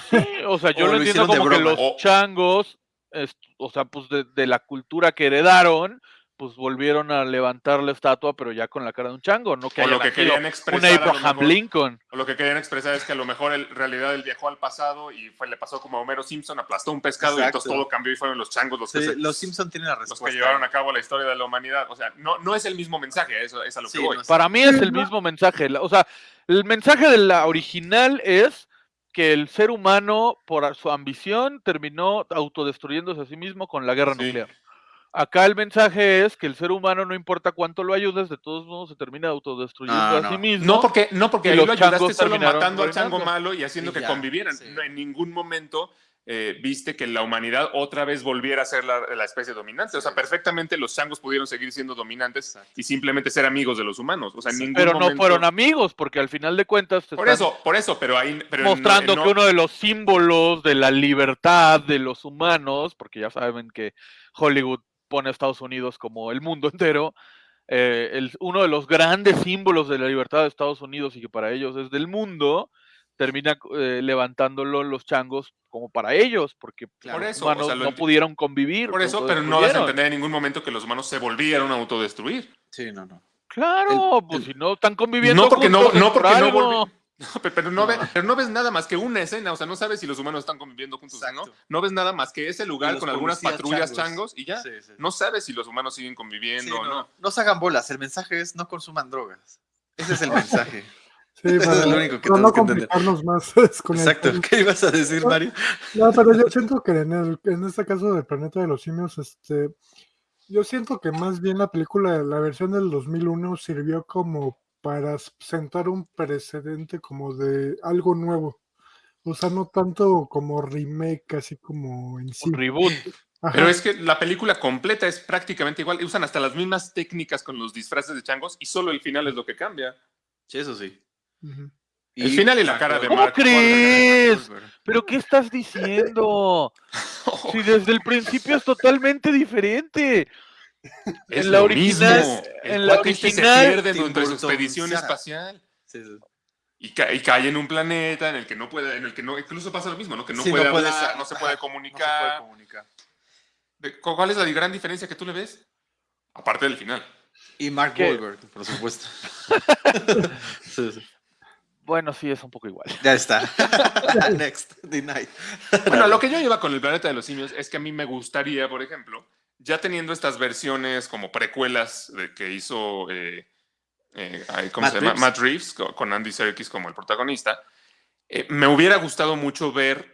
Sí, o sea, yo O lo lo entiendo como que los O- changos, es- o sea, pues de, de la cultura que heredaron, pues volvieron a levantar la estatua, pero ya con la cara de un chango, no que O haya lo que querían expresar. a lo Abraham mejor- Lincoln. O lo que querían expresar es que a lo mejor en realidad él viajó al pasado y fue, le pasó como a Homero Simpson, aplastó un pescado y entonces todo cambió y fueron los changos los que, se- los Simpson tienen la los respuesta. que llevaron a cabo la historia de la humanidad. O sea, no, no es el mismo mensaje, eso es a lo Sí, que voy. no es- Para mí es el mismo mensaje. O sea, el mensaje de la original es que el ser humano, por su ambición, terminó autodestruyéndose a sí mismo con la guerra Sí. nuclear. Acá el mensaje es que el ser humano, no importa cuánto lo ayudes, de todos modos se termina autodestruyendo No, a no. sí mismo. No porque, no porque ahí los lo ayudaste changos solo terminaron matando al chango malo y haciendo Y que ya, convivieran. sí. No, en ningún momento eh, viste que la humanidad otra vez volviera a ser la, la especie dominante. O sea, perfectamente los changos pudieron seguir siendo dominantes Exacto. y simplemente ser amigos de los humanos. O sea, en ningún pero no fueron amigos, porque al final de cuentas te Por están eso, por eso, pero ahí... Pero mostrando en- que uno de los símbolos de la libertad de los humanos, porque ya saben que Hollywood pone a Estados Unidos como el mundo entero, eh, el- uno de los grandes símbolos de la libertad de Estados Unidos y que para ellos es del mundo, termina eh, levantándolo los changos como para ellos, porque Claro. Por los o humanos sea, lo no pudieron convivir. Por eso, pero no vas a autodestruyeron. entender en ningún momento que los humanos se volvieron a autodestruir. Sí, no, no. Claro, El- pues el- si no están conviviendo No porque no, juntos no por porque no No, pero, no ve- pero no ves nada más que una escena, o sea, no sabes si los humanos están conviviendo juntos o no. No ves nada más que ese lugar con algunas patrullas changos. changos, y ya. Sí, sí. No sabes si los humanos siguen Sí, conviviendo o no, no. no se hagan bolas. El mensaje es no consuman drogas. Ese es el mensaje. Sí, Eso es lo único que no tenemos que entender. complicarnos más con Exacto. ¿Qué ibas a decir, Mario? No, pero yo siento que en, el, en este caso del planeta de los simios, este, yo siento que más bien la película, la versión del 2001 sirvió como para sentar un precedente como de algo nuevo. O sea, no tanto como remake, así como en sí. Un reboot. Ajá. Pero es que la película completa es prácticamente igual. Usan hasta las mismas técnicas con los disfraces de changos y solo el final es lo que cambia. Sí, eso sí. El final y la cara de ¿Cómo Mark crees? ¿Pero qué estás diciendo? Si desde el principio es totalmente diferente. Es En la lo original- mismo. El en la este original, se pierde durante su expedición espacial. Sí, sí. Y, ca- y cae en un planeta en el que no puede, en el que no, incluso pasa lo mismo, ¿no? Que no Sí, puede puede hablar, no se puede comunicar. No se puede comunicar. ¿Cuál es la gran diferencia que tú le ves? Aparte del final. Y Mark ¿Qué? Wahlberg, por supuesto. Sí, sí. Bueno, sí, es un poco igual. Ya está. Next, denied. Bueno, lo que yo lleva con el planeta de los simios es que a mí me gustaría, por ejemplo, ya teniendo estas versiones como precuelas de que hizo, eh, eh, ay, ¿cómo Matt se llama? Reeves. Matt Reeves, co- con Andy Serkis como el protagonista, eh, me hubiera gustado mucho ver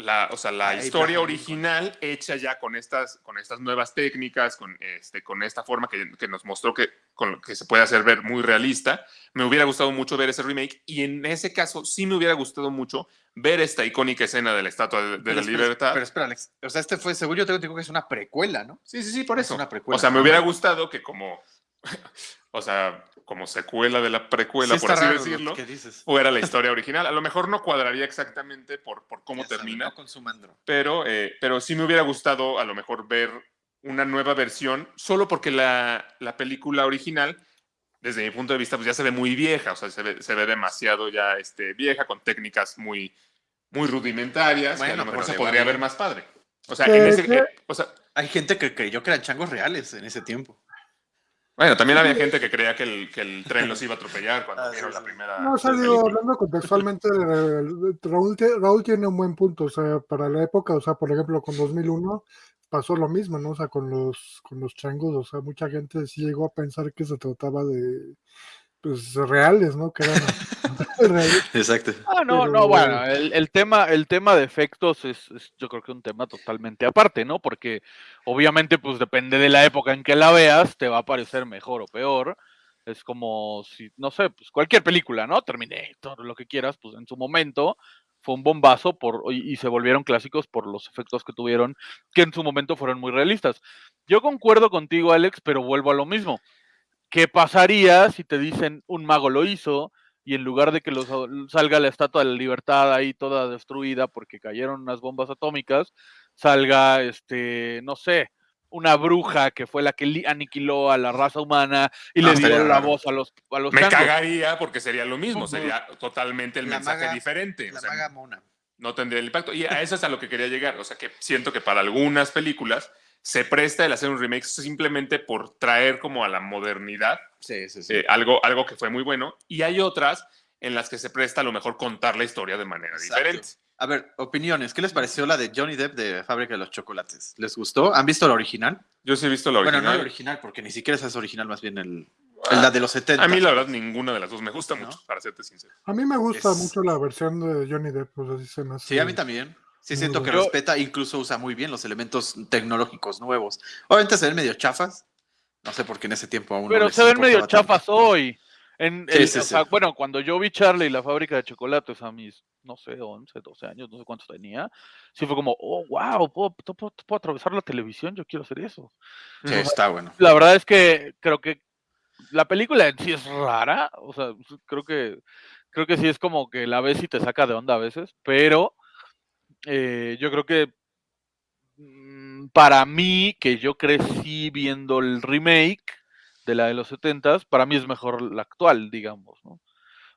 la, o sea, la historia original hecha ya con estas, con estas nuevas técnicas, con, este, con esta forma que, que nos mostró que, con lo que se puede hacer ver muy realista. Me hubiera gustado mucho ver ese remake y en ese caso sí me hubiera gustado mucho ver esta icónica escena de la Estatua de, de Pero la espera, Libertad. Pero espera, Alex. O sea, este fue, según yo tengo que es una precuela, ¿no? Sí, sí, sí, por Es eso. una precuela. O sea, me hubiera gustado que como, o sea, como secuela de la precuela, Sí por así decirlo, dices. fuera la historia original. A lo mejor no cuadraría exactamente por, por cómo Ya termina, No consuman drogas. pero, eh, pero sí me hubiera gustado a lo mejor ver una nueva versión, solo porque la, la película original, desde mi punto de vista, pues ya se ve muy vieja, o sea, se ve, se ve demasiado ya este, vieja, con técnicas muy, muy rudimentarias, que a Bueno, lo mejor se podría ver más padre. O sea, ¿Qué- en ese, eh, o sea, Hay gente que creyó que eran changos reales en ese tiempo. Bueno, también había gente que creía que el, que el tren los iba a atropellar cuando Ah, vieron sí, la primera. No, o sea, digo, hablando contextualmente, eh, Raúl, Raúl tiene un buen punto, o sea, para la época, o sea, por ejemplo, con 2001 pasó lo mismo, ¿no? O sea, con los, con los changos, o sea, mucha gente sí llegó a pensar que se trataba de, pues, reales, ¿no? Que eran reales. Exacto. Ah, no, Pero- no, bueno, el, el tema, el tema de efectos es, es yo creo que un tema totalmente aparte, ¿no? Porque obviamente, pues depende de la época en que la veas, te va a parecer mejor o peor. Es como si, no sé, pues cualquier película, ¿no? Terminator, lo que quieras, pues en su momento fue un bombazo por, y, y se volvieron clásicos por los efectos que tuvieron, que en su momento fueron muy realistas. Yo concuerdo contigo, Alex, pero vuelvo a lo mismo. ¿Qué pasaría si te dicen un mago lo hizo y en lugar de que los, salga la estatua de la libertad ahí toda destruida porque cayeron unas bombas atómicas, salga, este, no sé, una bruja que fue la que aniquiló a la raza humana y No, le dio la raro. voz a los, a los Me changos? cagaría porque sería lo mismo, sería totalmente el La mensaje maga- diferente. o La sea, maga mona. no tendría el impacto. Y a eso es a lo que quería llegar. O sea, que siento que para algunas películas se presta el hacer un remake simplemente por traer como a la modernidad Sí, sí, sí. eh, algo, algo que fue muy bueno. Y hay otras en las que se presta a lo mejor contar la historia de manera Exacto. diferente. A ver, opiniones. ¿Qué les pareció la de Johnny Depp de Fábrica de los Chocolates? ¿Les gustó? ¿Han visto la original? Yo sí he visto la original. Bueno, no la original, porque ni siquiera esa es original, más bien el, el- la de los 70. A mí la verdad ninguna de las dos me gusta ¿No? mucho, para serte sincero. A mí me gusta Es- mucho la versión de Johnny Depp, pues así se me hace. Sí, a mí también. Sí, siento que Yo- respeta, incluso usa muy bien los elementos tecnológicos nuevos. Obviamente se ven medio chafas. No sé por qué en ese tiempo aún no Pero les se ven medio tanto. chafas hoy. En Sí, el- sí, o sí. sea, bueno, cuando yo vi Charlie y la fábrica de chocolates a mis, no sé, 11, 12 años, no sé cuántos tenía, sí fue como, oh, wow, puedo, puedo- puedo atravesar la televisión, yo quiero hacer eso. Sí, está bueno. La verdad es que creo que la película en sí es rara, o sea, creo que creo que sí es como que la ves y te saca de onda a veces, pero eh, yo creo que mm, para mí, que yo crecí viendo el remake de la de los 70s, para mí es mejor la actual, digamos, ¿no?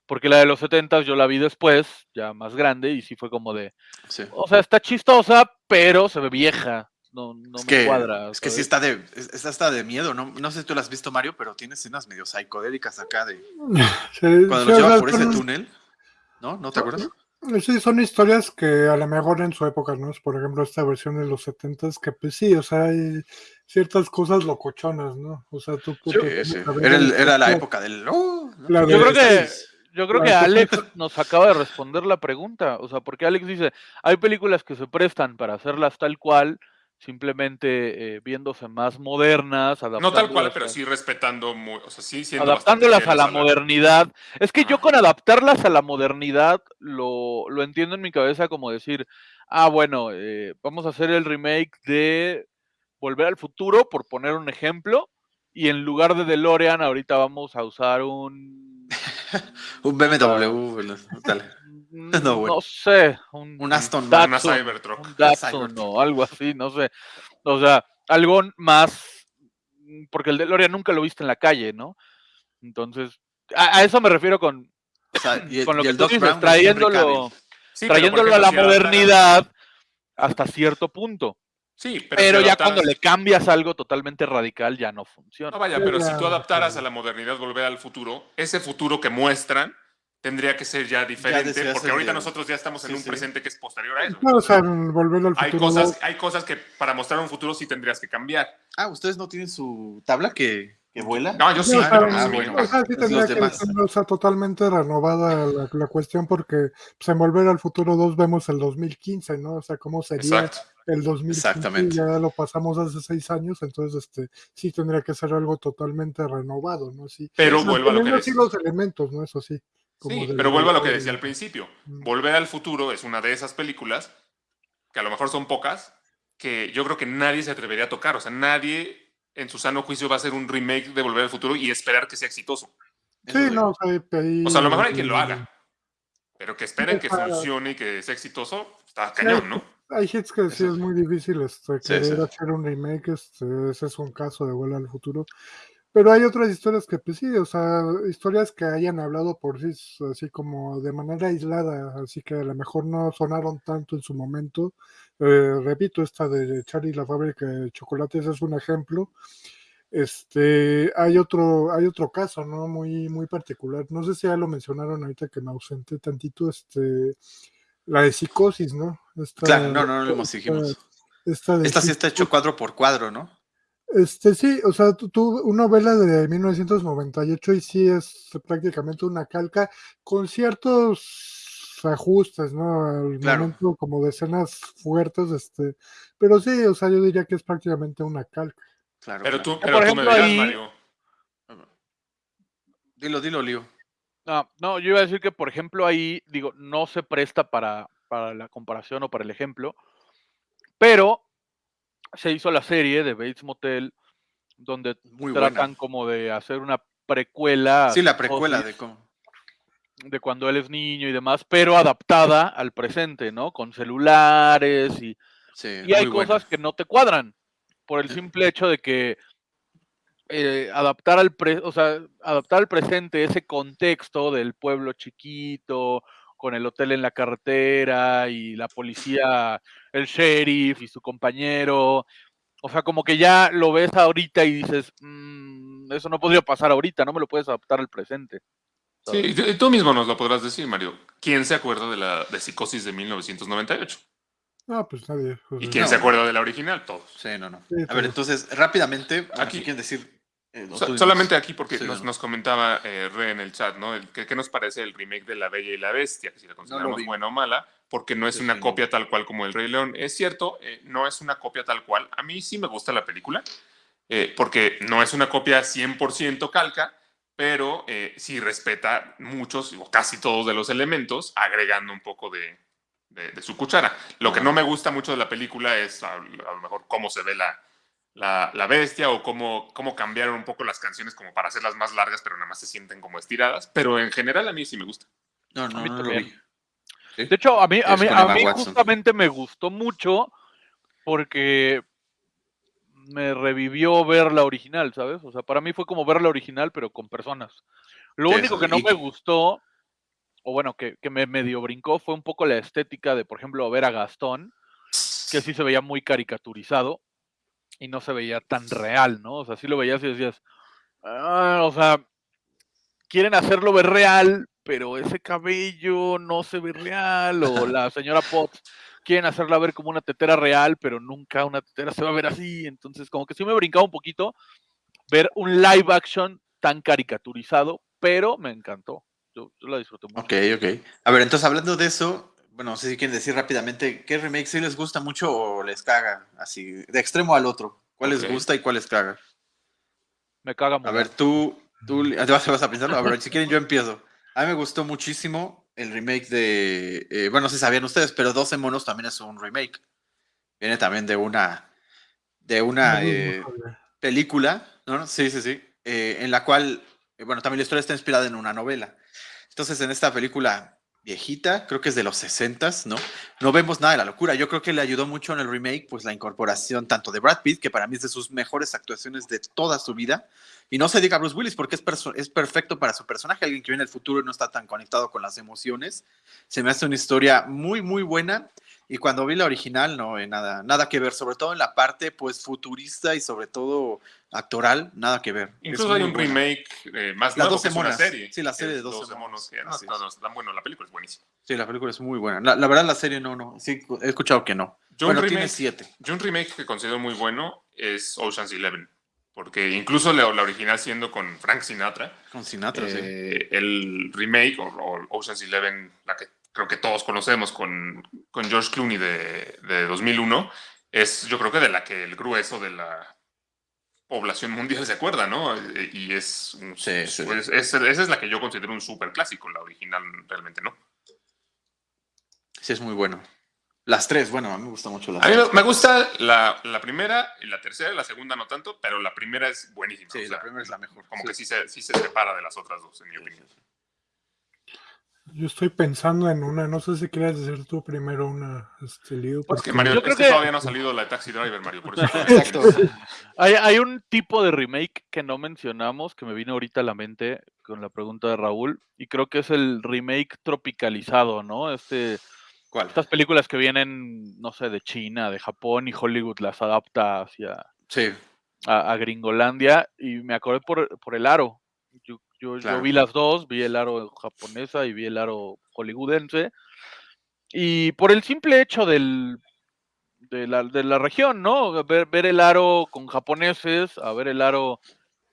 Porque la de los 70s yo la vi después, ya más grande, y sí fue como de, Sí. o sea, está chistosa, pero se ve vieja. No, no es me que, cuadra. es que sí está de, es- está hasta de miedo, ¿no? No sé si tú lo has visto, Mario, pero tiene escenas medio psicodélicas acá de Sí, cuando sí, los o lleva sea, por ese túnel. ¿No? ¿No te acuerdas? Sí, son historias que a lo mejor en su época, ¿no? Es, Por ejemplo, esta versión de los 70s, que pues sí, o sea, hay ciertas cosas locochonas, ¿no? O sea, tú... Sí, te sí. Era, el- el- era la época del. ¡oh! ¿no? La Yo de- creo que, yo creo que Alex nos acaba de responder la pregunta. O sea, porque Alex dice, hay películas que se prestan para hacerlas tal cual, simplemente eh, viéndose más modernas, No tal cual, adaptándolas pero a- sí respetando, muy, o sea, sí siendo bastante adaptándolas a la modernidad. Es que yo con adaptarlas a la modernidad lo, lo entiendo en mi cabeza como decir, ah, bueno, eh, vamos a hacer el remake de Volver al Futuro, por poner un ejemplo, y en lugar de DeLorean ahorita vamos a usar un... Un BMW. tal. mm, No, bueno. No sé, un, Un Aston Datsun, Una Cybertruck. un Datsun Cybertruck. o algo así, no sé. O sea, algo más, porque el DeLorean nunca lo viste en la calle, ¿no? Entonces, a, a eso me refiero con, O sea, y el, con lo y que el tú Doc dices, Brown trayéndolo. Sí, trayéndolo a la si modernidad hasta cierto punto. Sí, pero, Pero, si ya adaptaras- cuando le cambias algo totalmente radical ya no funciona. No, vaya, pero si tú adaptaras a la modernidad, volver al futuro, ese futuro que muestran tendría que ser ya diferente, porque ahorita nosotros ya estamos en Sí, un sí. presente que es posterior a eso. No, o sea, en volver al Hay futuro. cosas, hay cosas que para mostrar un futuro sí tendrías que cambiar. Ah, ¿ustedes no tienen su tabla que, que vuela? No, yo sí, Sí, o sea, pero ah, bueno. o sea, sí tendría que ser o sea, totalmente renovada la, la cuestión porque pues, en Volver al Futuro 2 vemos el 2015, ¿no? O sea, cómo sería Exacto. el 2015 Exactamente. ya lo pasamos hace seis años, entonces este sí tendría que ser algo totalmente renovado, ¿no? Sí. Pero vuelvo a lo que los elementos, ¿no? Eso sí. Como Sí, pero vuelvo a lo que decía al principio. Volver al futuro es una de esas películas, que a lo mejor son pocas, que yo creo que nadie se atrevería a tocar. O sea, nadie en su sano juicio va a hacer un remake de Volver al futuro y esperar que sea exitoso. Sí, sí. no, o sea, ahí- O sea, a lo mejor hay quien lo haga. Pero que esperen que funcione y que sea exitoso, está cañón, ¿no? Hay hits que sí Eso es muy difícil este, Sí, querer sí. hacer un remake, este, ese es un caso de Vuelo al Futuro. Pero hay otras historias que, pues sí, o sea, historias que hayan hablado por sí, así como de manera aislada, así que a lo mejor no sonaron tanto en su momento. Eh, repito, esta de Charlie la fábrica de chocolates es un ejemplo. Este, hay otro, hay otro caso, ¿no? Muy, muy particular. No sé si ya lo mencionaron ahorita que me ausenté tantito, este, la de psicosis, ¿no? Esta- Claro, no, no, no lo esta- dijimos. Esta, Esta sí está hecho cuadro por cuadro, ¿no? Este sí, o sea, tú, tú- una novela de 1998 y sí es prácticamente una calca con ciertos ajustes, ¿no? Al Claro. momento como de escenas fuertes, este, pero sí, o sea, yo diría que es prácticamente una calca. Claro. Pero claro. tú, pero por tú me ejemplo, dirás, ahí- Mario. Dilo, dilo, Lío. No, no, yo iba a decir que, por ejemplo, ahí, digo, no se presta para, para la comparación o para el ejemplo, pero se hizo la serie de Bates Motel, donde Muy tratan buena. como de hacer una precuela. Sí, la precuela de cómo. de cuando él es niño y demás, pero adaptada al presente, ¿no? Con celulares y, Sí, y hay buena. cosas que no te cuadran por el simple hecho de que eh, adaptar al pre- o sea, adaptar al presente ese contexto del pueblo chiquito con el hotel en la carretera y la policía, el sheriff y su compañero, o sea, como que ya lo ves ahorita y dices, "Mm, eso no podría pasar ahorita, no me lo puedes adaptar al presente. Sí, y tú- mismo nos lo podrás decir, Mario. ¿Quién se acuerda de la de psicosis de 1998? Ah, pues nadie. ¿Y quién No. se acuerda de la original? Todos. Sí, no, no. Sí, A ver, entonces, rápidamente, Aquí. quieren decir. Eh, So- solamente aquí porque Sí, nos, no. nos comentaba eh, Re en el chat, ¿no? El, ¿qué, qué nos parece el remake de La Bella y la Bestia? Que si la consideramos vi. buena o mala, porque no es una no. copia tal cual como El Rey León. Es cierto, eh, no es una copia tal cual. A mí sí me gusta la película, eh, porque no es una copia 100% calca, pero sí respeta muchos o casi todos de los elementos, agregando un poco de, de- de su cuchara. Lo que no me gusta mucho de la película es a, a lo mejor cómo se ve la, la, la bestia o cómo, cómo cambiaron un poco las canciones como para hacerlas más largas, pero nada más se sienten como estiradas. Pero en general a mí sí me gusta. No, no, A mí no lo también. vi. ¿Sí? De hecho, a mí, a mí, a mí justamente me gustó mucho porque me revivió ver la original, ¿sabes? O sea, para mí fue como ver la original, pero con personas. Lo único que no y- me gustó, o bueno, que, que me medio brincó, fue un poco la estética de, por ejemplo, ver a Gastón, que sí se veía muy caricaturizado y no se veía tan real, ¿no? O sea, sí lo veías y decías, "Ah", o sea, quieren hacerlo ver real, pero ese cabello no se ve real, o la señora Potts quieren hacerla ver como una tetera real, pero nunca una tetera se va a ver así, entonces como que sí me brincaba un poquito ver un live action tan caricaturizado, pero me encantó. Yo, yo la disfruté mucho. Ok, ok. A ver, entonces hablando de eso, bueno, no sé si quieren decir rápidamente qué remake sí les gusta mucho o les caga, así, de extremo al otro. ¿Cuál les gusta y cuál les caga? Me caga A mucho. ver, tú, tú ¿te vas, te vas a pensarlo? A ver, si quieren yo empiezo. A mí me gustó muchísimo el remake de, eh, bueno, no sé si sabían ustedes, pero 12 monos también es un remake. Viene también de una, de una eh, película, ¿no? Sí, sí, sí. eh, en la cual, eh, bueno, también la historia está inspirada en una novela. Entonces, en esta película viejita, creo que es de los 60 ¿no? No vemos nada de la locura. Yo creo que le ayudó mucho en el remake, pues la incorporación tanto de Brad Pitt, que para mí es de sus mejores actuaciones de toda su vida, y no se diga Bruce Willis, porque es, es perfecto para su personaje, alguien que viene del futuro y no está tan conectado con las emociones. Se me hace una historia muy, muy buena. Y cuando vi la original, no, eh, nada, nada que ver, sobre todo en la parte pues futurista y sobre todo actoral, nada que ver. Es Incluso hay un buena. remake eh, más Las nuevo, 12 que es una monas. serie. Sí, la serie Es de 12 monos. que no, es. bueno, la película es buenísima. Sí, la película es muy buena. La, la verdad, la serie no, no. Sí, he escuchado que no. Yo bueno, un tiene remake, siete. yo un remake que considero muy bueno es Ocean's Eleven. Porque incluso la, la original siendo con Frank Sinatra, Con Sinatra, sí. eh, el remake o, o Ocean's Eleven, la que creo que todos conocemos con, con George Clooney de, de 2001, es yo creo que de la que el grueso de la población mundial se acuerda, ¿no? Y es, Sí, sí. es- es- esa es la que yo considero un super clásico, la original realmente no. Sí, es muy bueno. Las tres, bueno, a mí me gusta mucho las A mí tres. me, gusta la, la primera y la tercera, y la segunda no tanto, pero la primera es buenísima. Sí, o la primera es la mejor. Como Sí. que sí se, sí se separa de las otras dos, en mi opinión. Yo estoy pensando en una, no sé si quieres decir tú primero una, este, Liu, Es porque que Mario, Yo es creo que que- todavía no ha salido la de Taxi Driver, Mario, por eso. Exacto. Hay, hay un tipo de remake que no mencionamos, que me vino ahorita a la mente con la pregunta de Raúl, y creo que es el remake tropicalizado, ¿no? Este, ¿Cuál? estas películas que vienen, no sé, de China, de Japón, y Hollywood las adapta hacia Sí, a, a Gringolandia, y me acordé por, por el aro. Yo, yo, vi las dos, vi el aro japonesa y vi el aro hollywoodense, y por el simple hecho del, de, la, de la región, ¿no? Ver, ver el aro con japoneses, a ver el aro,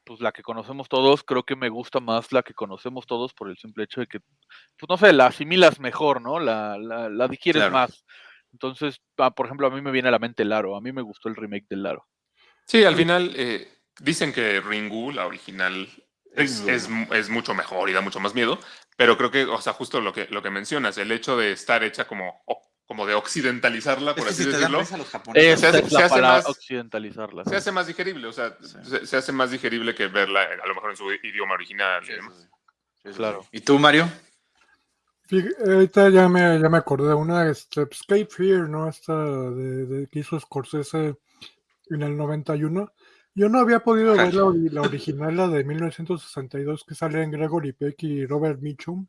pues la que conocemos todos, creo que me gusta más la que conocemos todos por el simple hecho de que, pues no sé, la asimilas mejor, ¿no? La, la, la digieres Claro. más. Entonces, ah, por ejemplo, a mí me viene a la mente el aro, a mí me gustó el remake del aro. Sí, al final eh, dicen que Ringu, la original, es, es es mucho mejor y da mucho más miedo, pero creo que, o sea, justo lo que, lo que mencionas, el hecho de estar hecha como, como de occidentalizarla, Es por que así si decirlo, hace- es se hace más- occidentalizarla. se hace más digerible, o sea, Sí. se, se hace más digerible que verla eh, a lo mejor en su idioma original. y Sí, demás. sí, Claro. sí. ¿Y tú, Mario? Ahorita ya me, ya me acordé de una, este, pues, Cape Fear, ¿no? Esta de, de- que hizo Scorsese en el 91. Yo no había podido ver la, ori- la original, la de 1962, que sale en Gregory Peck y Robert Mitchum,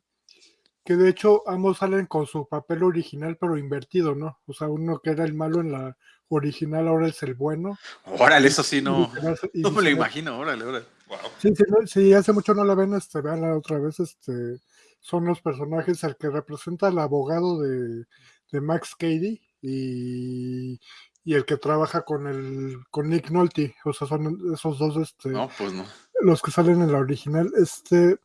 que de hecho ambos salen con su papel original, pero invertido, ¿no? O sea, uno que era el malo en la original ahora es el bueno. Órale, eso sí, no. y No me lo imagino, órale, órale. Wow. Sí, sí, no- si hace mucho no la ven, este, veanla otra vez, este, son los personajes, el que representa al abogado de, de Max Cady y, y el que trabaja con el con Nick Nolte, o sea, son esos dos este, No, pues no. los que salen en la original, este,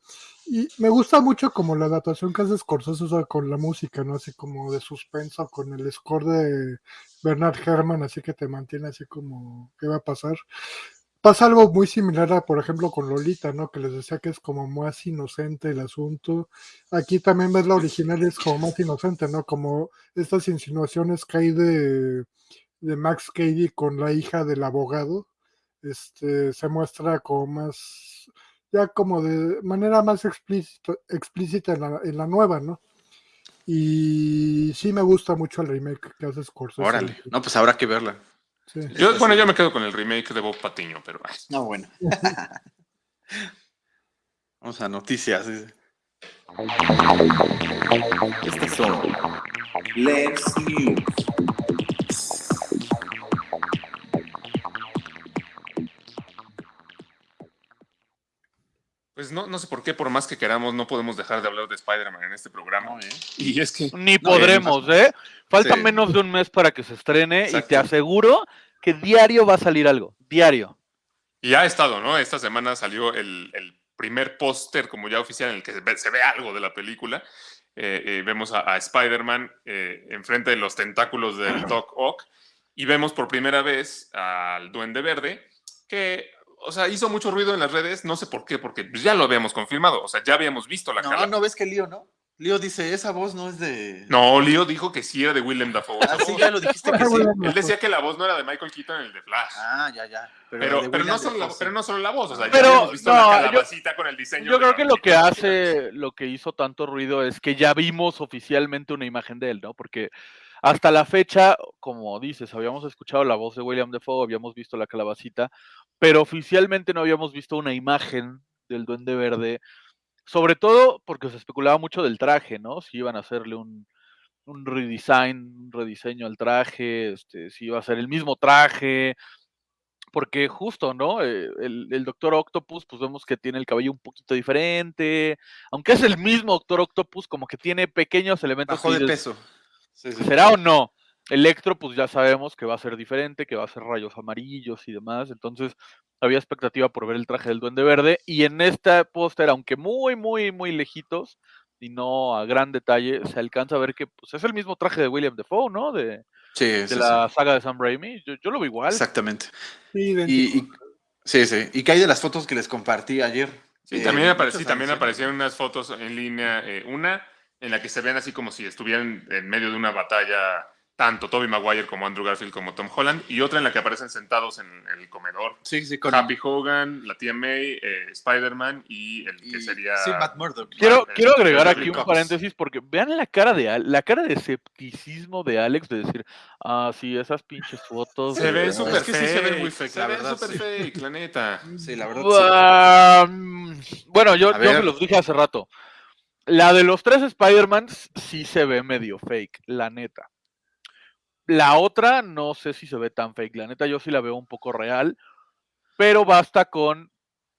y me gusta mucho como la adaptación que hace Scorsese, o sea, con la música, ¿no? Así como de suspenso, con el score de Bernard Herrmann, así que te mantiene así como, ¿qué va a pasar? Pasa algo muy similar a, por ejemplo, con Lolita, ¿no? Que les decía que es como más inocente el asunto. Aquí también ves la original es como más inocente, ¿no? Como estas insinuaciones que hay de, de Max Cady con la hija del abogado, este, se muestra como más, ya como de manera más explícita, explícita en la, en la nueva, ¿no? Y sí me gusta mucho el remake que hace Scorsese. Órale. No, pues habrá que verla. Sí. Yo, bueno, yo me quedo con el remake de Bob Patiño, pero No, bueno. Vamos a noticias. Estas son Let's News. Pues no, no sé por qué, por más que queramos, no podemos dejar de hablar de Spider-Man en este programa. No, ¿eh? Y es que Ni No, podremos, ¿eh? Falta Sí. menos de un mes para que se estrene y te aseguro que diario va a salir algo. Diario. Y ha estado, ¿no? Esta semana salió el, el primer póster como ya oficial en el que se ve, se ve algo de la película. Eh, eh, vemos a, a Spider-Man eh, enfrente de los tentáculos del Doc Ock y vemos por primera vez al Duende Verde que, o sea, hizo mucho ruido en las redes, no sé por qué, porque pues ya lo habíamos confirmado, o sea, ya habíamos visto la No, cara. no ves que Lío, ¿no? Lío dice, esa voz no es de. No, Leo dijo que sí era de Willem Dafoe. Ah, sí, ya lo dijiste que sí. Él decía que la voz no era de Michael Keaton en el de Flash. Ah, ya, ya. Pero, pero, no solo la, pero no solo la voz, o sea, ya Pero, habíamos visto no, la yo- con el diseño. Yo creo que lo que hace, lo que hizo tanto ruido es que ya vimos oficialmente una imagen de él, ¿no? Porque hasta la fecha, como dices, habíamos escuchado la voz de William Defoe, habíamos visto la calabacita, pero oficialmente no habíamos visto una imagen del Duende Verde, sobre todo porque se especulaba mucho del traje, ¿no? Si iban a hacerle un, un redesign, un rediseño al traje, este, si iba a ser el mismo traje, porque justo, ¿no? Eh, el, el Doctor Octopus, pues vemos que tiene el cabello un poquito diferente, aunque es el mismo Doctor Octopus, como que tiene pequeños elementos. Bajó de peso. Sí, sí. ¿Será o no? Electro, pues ya sabemos que va a ser diferente, que va a ser rayos amarillos y demás. Entonces, había expectativa por ver el traje del Duende Verde. Y en este póster, aunque muy, muy, muy lejitos y no a gran detalle, se alcanza a ver que pues, es el mismo traje de William Defoe, ¿no? De, Sí, de sí, sí. la saga de Sam Raimi. Yo, yo lo veo igual. Exactamente. Y, y- sí, sí. ¿Y qué hay de las fotos que les compartí ayer? Sí, Eh, también, alusiones. aparecieron unas fotos en línea, eh, una en la que se ven así como si estuvieran en medio de una batalla tanto Toby Maguire como Andrew Garfield como Tom Holland, y otra en la que aparecen sentados en, el comedor. Sí, sí, con Happy Hogan, la tía May, eh, Spider-Man y el que y- sería... Sí, Matt Murdock. Quiero, quiero agregar aquí un paréntesis porque vean la cara de Al- la cara de escepticismo de Alex de decir, ah, sí, esas pinches fotos. Se ve súper es que sí se ve fake, muy fake, se ve súper sí. fake, la neta. Sí, la verdad. Ah, mm, bueno, yo, yo ver. se los dije hace rato. La de los tres Spider-Mans sí se ve medio fake, la neta. La otra no sé si se ve tan fake, la neta yo sí la veo un poco real, pero basta con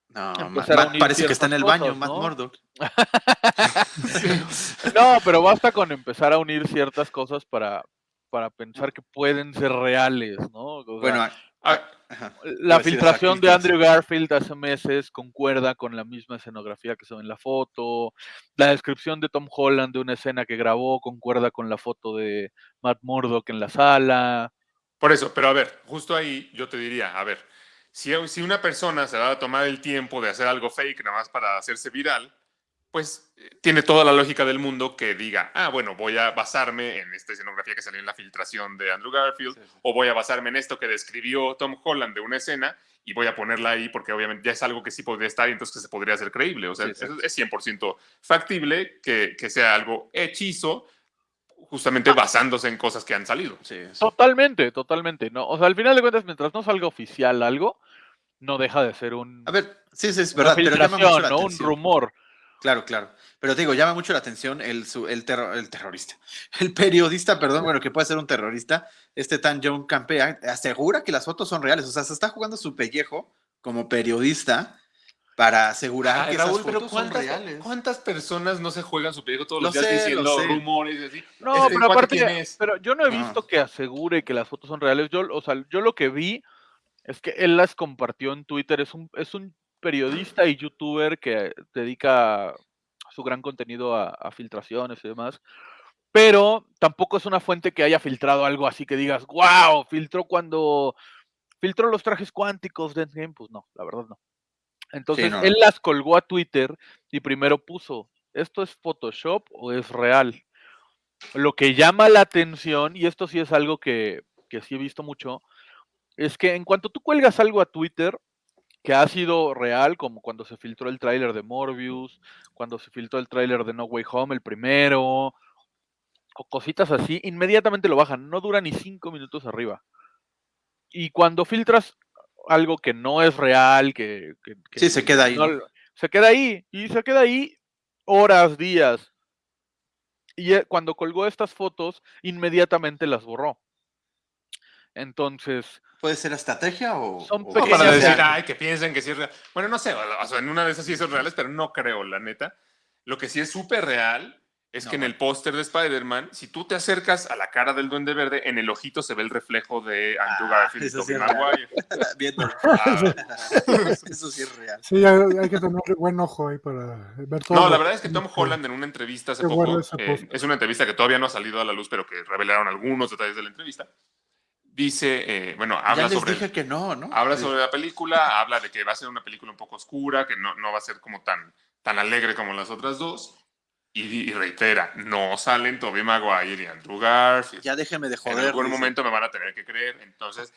No, a parece que está en el baño, Matt. Murdock. No, pero basta con empezar a unir ciertas cosas para, para pensar que pueden ser reales, ¿no? O sea, Bueno, a- Ah, ajá. la filtración de. Andrew Garfield hace meses concuerda con la misma escenografía que se ve en la foto. La descripción de Tom Holland de una escena que grabó concuerda con la foto de Matt Murdock en la sala. Por eso, pero a ver, justo ahí yo te diría, a ver, si, si una persona se va a tomar el tiempo de hacer algo fake nada más para hacerse viral, pues eh, tiene toda la lógica del mundo que diga, ah, bueno, voy a basarme en esta escenografía que salió en la filtración de Andrew Garfield, Sí, sí. o voy a basarme en esto que describió Tom Holland de una escena y voy a ponerla ahí porque obviamente ya es algo que sí podría estar y entonces que se podría hacer creíble. O sea, Sí, sí. eso es 100% factible que, que sea algo hechizo justamente basándose en cosas que han salido. Sí, sí. Totalmente, totalmente. ¿no? O sea, al final de cuentas, mientras no salga oficial algo, no deja de ser un, A ver, sí, sí, es verdad, pero llama mucho filtración, la ¿no? Un rumor. Claro, claro. Pero te digo, llama mucho la atención el, su- el, terro- el terrorista. El periodista, perdón, bueno, que puede ser un terrorista, este tan John Campea, asegura que las fotos son reales. O sea, se está jugando su pellejo como periodista para asegurar Ay, que Raúl, esas pero fotos son ¿cuántas, reales. ¿cuántas personas no se juegan su pellejo todos Lo los días sé, diciendo rumores y así? No, Ese pero aparte, pero yo no he No. visto que asegure que las fotos son reales. Yo, o sea, yo lo que vi es que él las compartió en Twitter. Es un, es un periodista y youtuber que dedica su gran contenido a, a filtraciones y demás. Pero tampoco es una fuente que haya filtrado algo así que digas, wow, filtró cuando filtró los trajes cuánticos de Endgame. Pues no, la verdad no. Entonces no, él las colgó a Twitter y primero puso, ¿esto es Photoshop o es real? Lo que llama la atención, y esto sí es algo que, que sí he visto mucho, es que en cuanto tú cuelgas algo a Twitter que ha sido real, como cuando se filtró el tráiler de Morbius, cuando se filtró el tráiler de No Way Home, el primero, o cositas así, inmediatamente lo bajan, no dura ni cinco minutos arriba. Y cuando filtras algo que no es real, que, que- que Sí, se queda ahí, se queda ahí, y se queda ahí horas, días. Y eh, cuando colgó estas fotos, inmediatamente las borró. Entonces, ¿Puede ser estrategia o...? Son o- No, pequeñas para Sí, decir, sí. ay, que piensen que sí es real. Bueno, no sé, o sea, en una de esas sí son reales, pero no creo, la neta. Lo que sí es súper real es No, que en el póster de Spider-Man, si tú te acercas a la cara del Duende Verde, en el ojito se ve el reflejo de Andrew Ah, Garfield y eso sí Tobey es real. Maguire. Viendo. Ah, Eso sí es real. Sí, hay, hay que tener buen ojo ahí para ver todo. No, lo la verdad es que Tom Holland en una entrevista hace Qué poco, bueno eh, es una entrevista que todavía no ha salido a la luz, pero que revelaron algunos detalles de la entrevista, dice, eh, bueno, habla ya les sobre... dije que no, ¿no? Habla Sí. sobre la película, habla de que va a ser una película un poco oscura, que no, no va a ser como tan, tan alegre como las otras dos. Y, y reitera, no salen Tobey Maguire y Andrew Garfield. Ya déjeme de en joder. algún dice. momento me van a tener que creer. Entonces,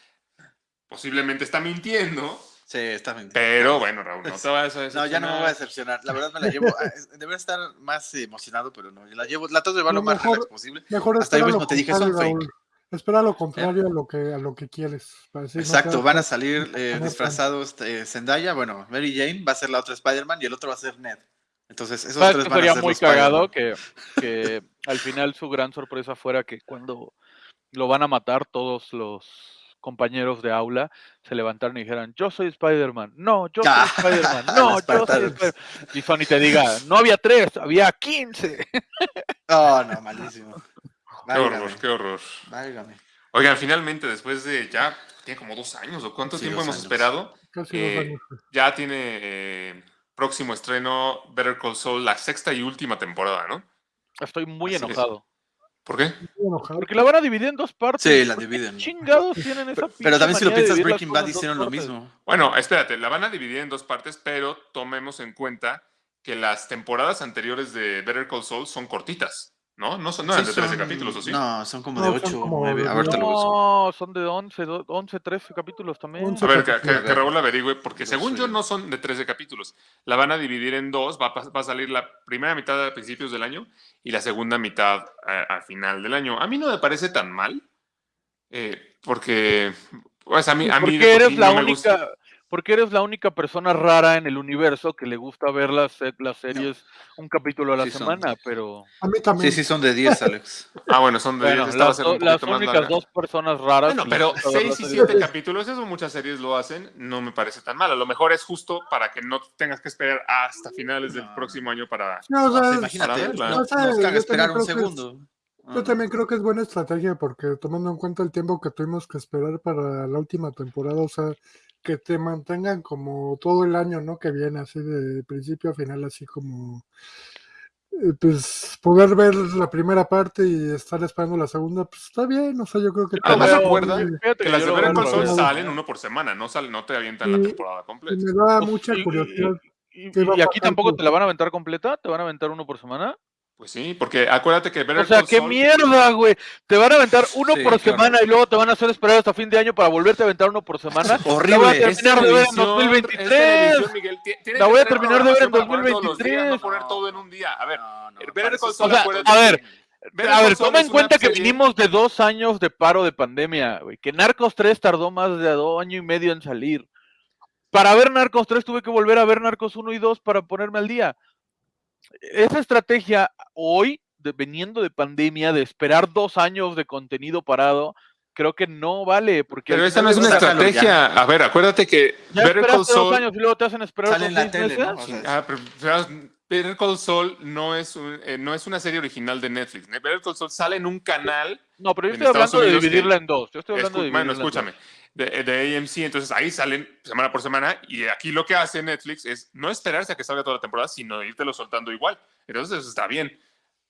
posiblemente está mintiendo, Sí, está bien. pero bueno, Raúl, no te vayas a No, ya no me voy a decepcionar. La verdad me la llevo. ah, Debería estar más emocionado, pero no. La llevo, la trato de llevarlo Lo más mejor- relax posible. Mejor Hasta yo espera mismo te dije, son fake. Espera lo contrario a lo que a lo que quieres. no Exacto, van a salir eh, disfrazados eh, Zendaya, bueno, Mary Jane va a ser la otra Spider-Man y el otro va a ser Ned. Entonces, esos ¿sabes tres a sería ser muy cagado? Que, que al final su gran sorpresa fuera que cuando lo van a matar todos los compañeros de aula se levantaran y dijeran, yo soy Spider-Man, no, yo soy Ah, Spider-Man, no, yo soy. Spider-Man. Y Sony te diga, no había tres, había 15. Oh, no, malísimo. Qué horror, qué horror. válgame. Oigan, finalmente, después de ya, tiene como dos años, ¿o cuánto Sí, tiempo hemos años. esperado? Casi Eh, dos años. Ya tiene eh, próximo estreno Better Call Saul, la sexta y última temporada, ¿no? Estoy muy Así es. enojado. ¿Por qué? Estoy enojado. Porque la van a dividir en dos partes. Sí, la ¿Por qué dividen. Chingados tienen esa Pero también si lo piensas, Breaking Bad hicieron lo mismo. Bueno, espérate, la van a dividir en dos partes, pero tomemos en cuenta que las temporadas anteriores de Better Call Saul son cortitas, ¿no? No son no eran de 13 son- capítulos, ¿o sí? No, son como No, de son 8 o como 9. de A ver, te lo busco. No, son de 11, do- 11, 13 capítulos también. 11. A ver, que, que- Raúl averigüe, porque según yo no son de 13 capítulos. La van a dividir en dos, va a, pas- va a salir la primera mitad a principios del año y la segunda mitad a, a final del año. A mí no me parece tan mal, eh, porque pues a mí, a mí eres la no me gusta. única, porque eres la única persona rara en el universo que le gusta ver las, las series un capítulo a la Sí, son- semana, pero A mí también. Sí, sí, son de 10, Alex. Ah, bueno, son de bueno, esta va a las, do- las únicas larga. dos personas raras. Bueno, pero gusta ver 6 las y series 7 de- capítulos, eso muchas series lo hacen, no me parece tan mal. A lo mejor es justo para que no tengas que esperar hasta finales del No. próximo año para... No, o sea, imagínate, no, O sea, nos yo caga esperar un segundo. No, Yo no. también creo que es buena estrategia porque tomando en cuenta el tiempo que tuvimos que esperar para la última temporada, o sea, que te mantengan como todo el año, ¿no? Que viene así de principio a final, así como, eh, pues, poder ver la primera parte y estar esperando la segunda, pues está bien, o sea, yo creo que... Además, acuerda Que las de Saul revés. salen uno por semana, no, salen, no te avientan la Y- temporada Y completa. me da mucha y- y- curiosidad. Y, ¿Qué va a y aquí tampoco te la van a aventar completa, te van a aventar uno por semana. Pues sí, porque acuérdate que Better O sea, Call qué Saul- mierda, güey. Te van a aventar uno Sí, por semana y luego te van a hacer esperar hasta fin de año para volverte a aventar uno por semana. Horrible. La voy a terminar de ver en televisión, es 2023. televisión, Miguel. Ti- tiene La voy a terminar de ver en programación para poner todos los días, 2023. No poner todo en un día. A ver, No, no, Better Call Saul, son- acuérdate a ver, Better a ver, toma en cuenta que serie- venimos de dos años de paro de pandemia, güey. Que Narcos 3 tardó más de dos años y medio en salir. Para ver Narcos 3 tuve que volver a ver Narcos 1 y 2 para ponerme al día. Esa estrategia hoy, de- veniendo de pandemia, de esperar dos años de contenido parado, creo que no vale. Porque Pero esa no es una ya. estrategia. A ver, acuérdate que Ya Better Call dos años y luego te hacen esperar Sale en la tele. ¿no? O sea, Ah, pero, pero Better Call Saul no es, un- eh, no es una serie original de Netflix. Better Call Saul sale en un canal No, pero yo estoy Estados hablando de Unidos dividirla en dos. Yo estoy hablando Escu- de bueno, en dos. De, de AMC, entonces ahí salen semana por semana y aquí lo que hace Netflix es no esperarse a que salga toda la temporada, sino irtelo soltando igual. Entonces eso está bien.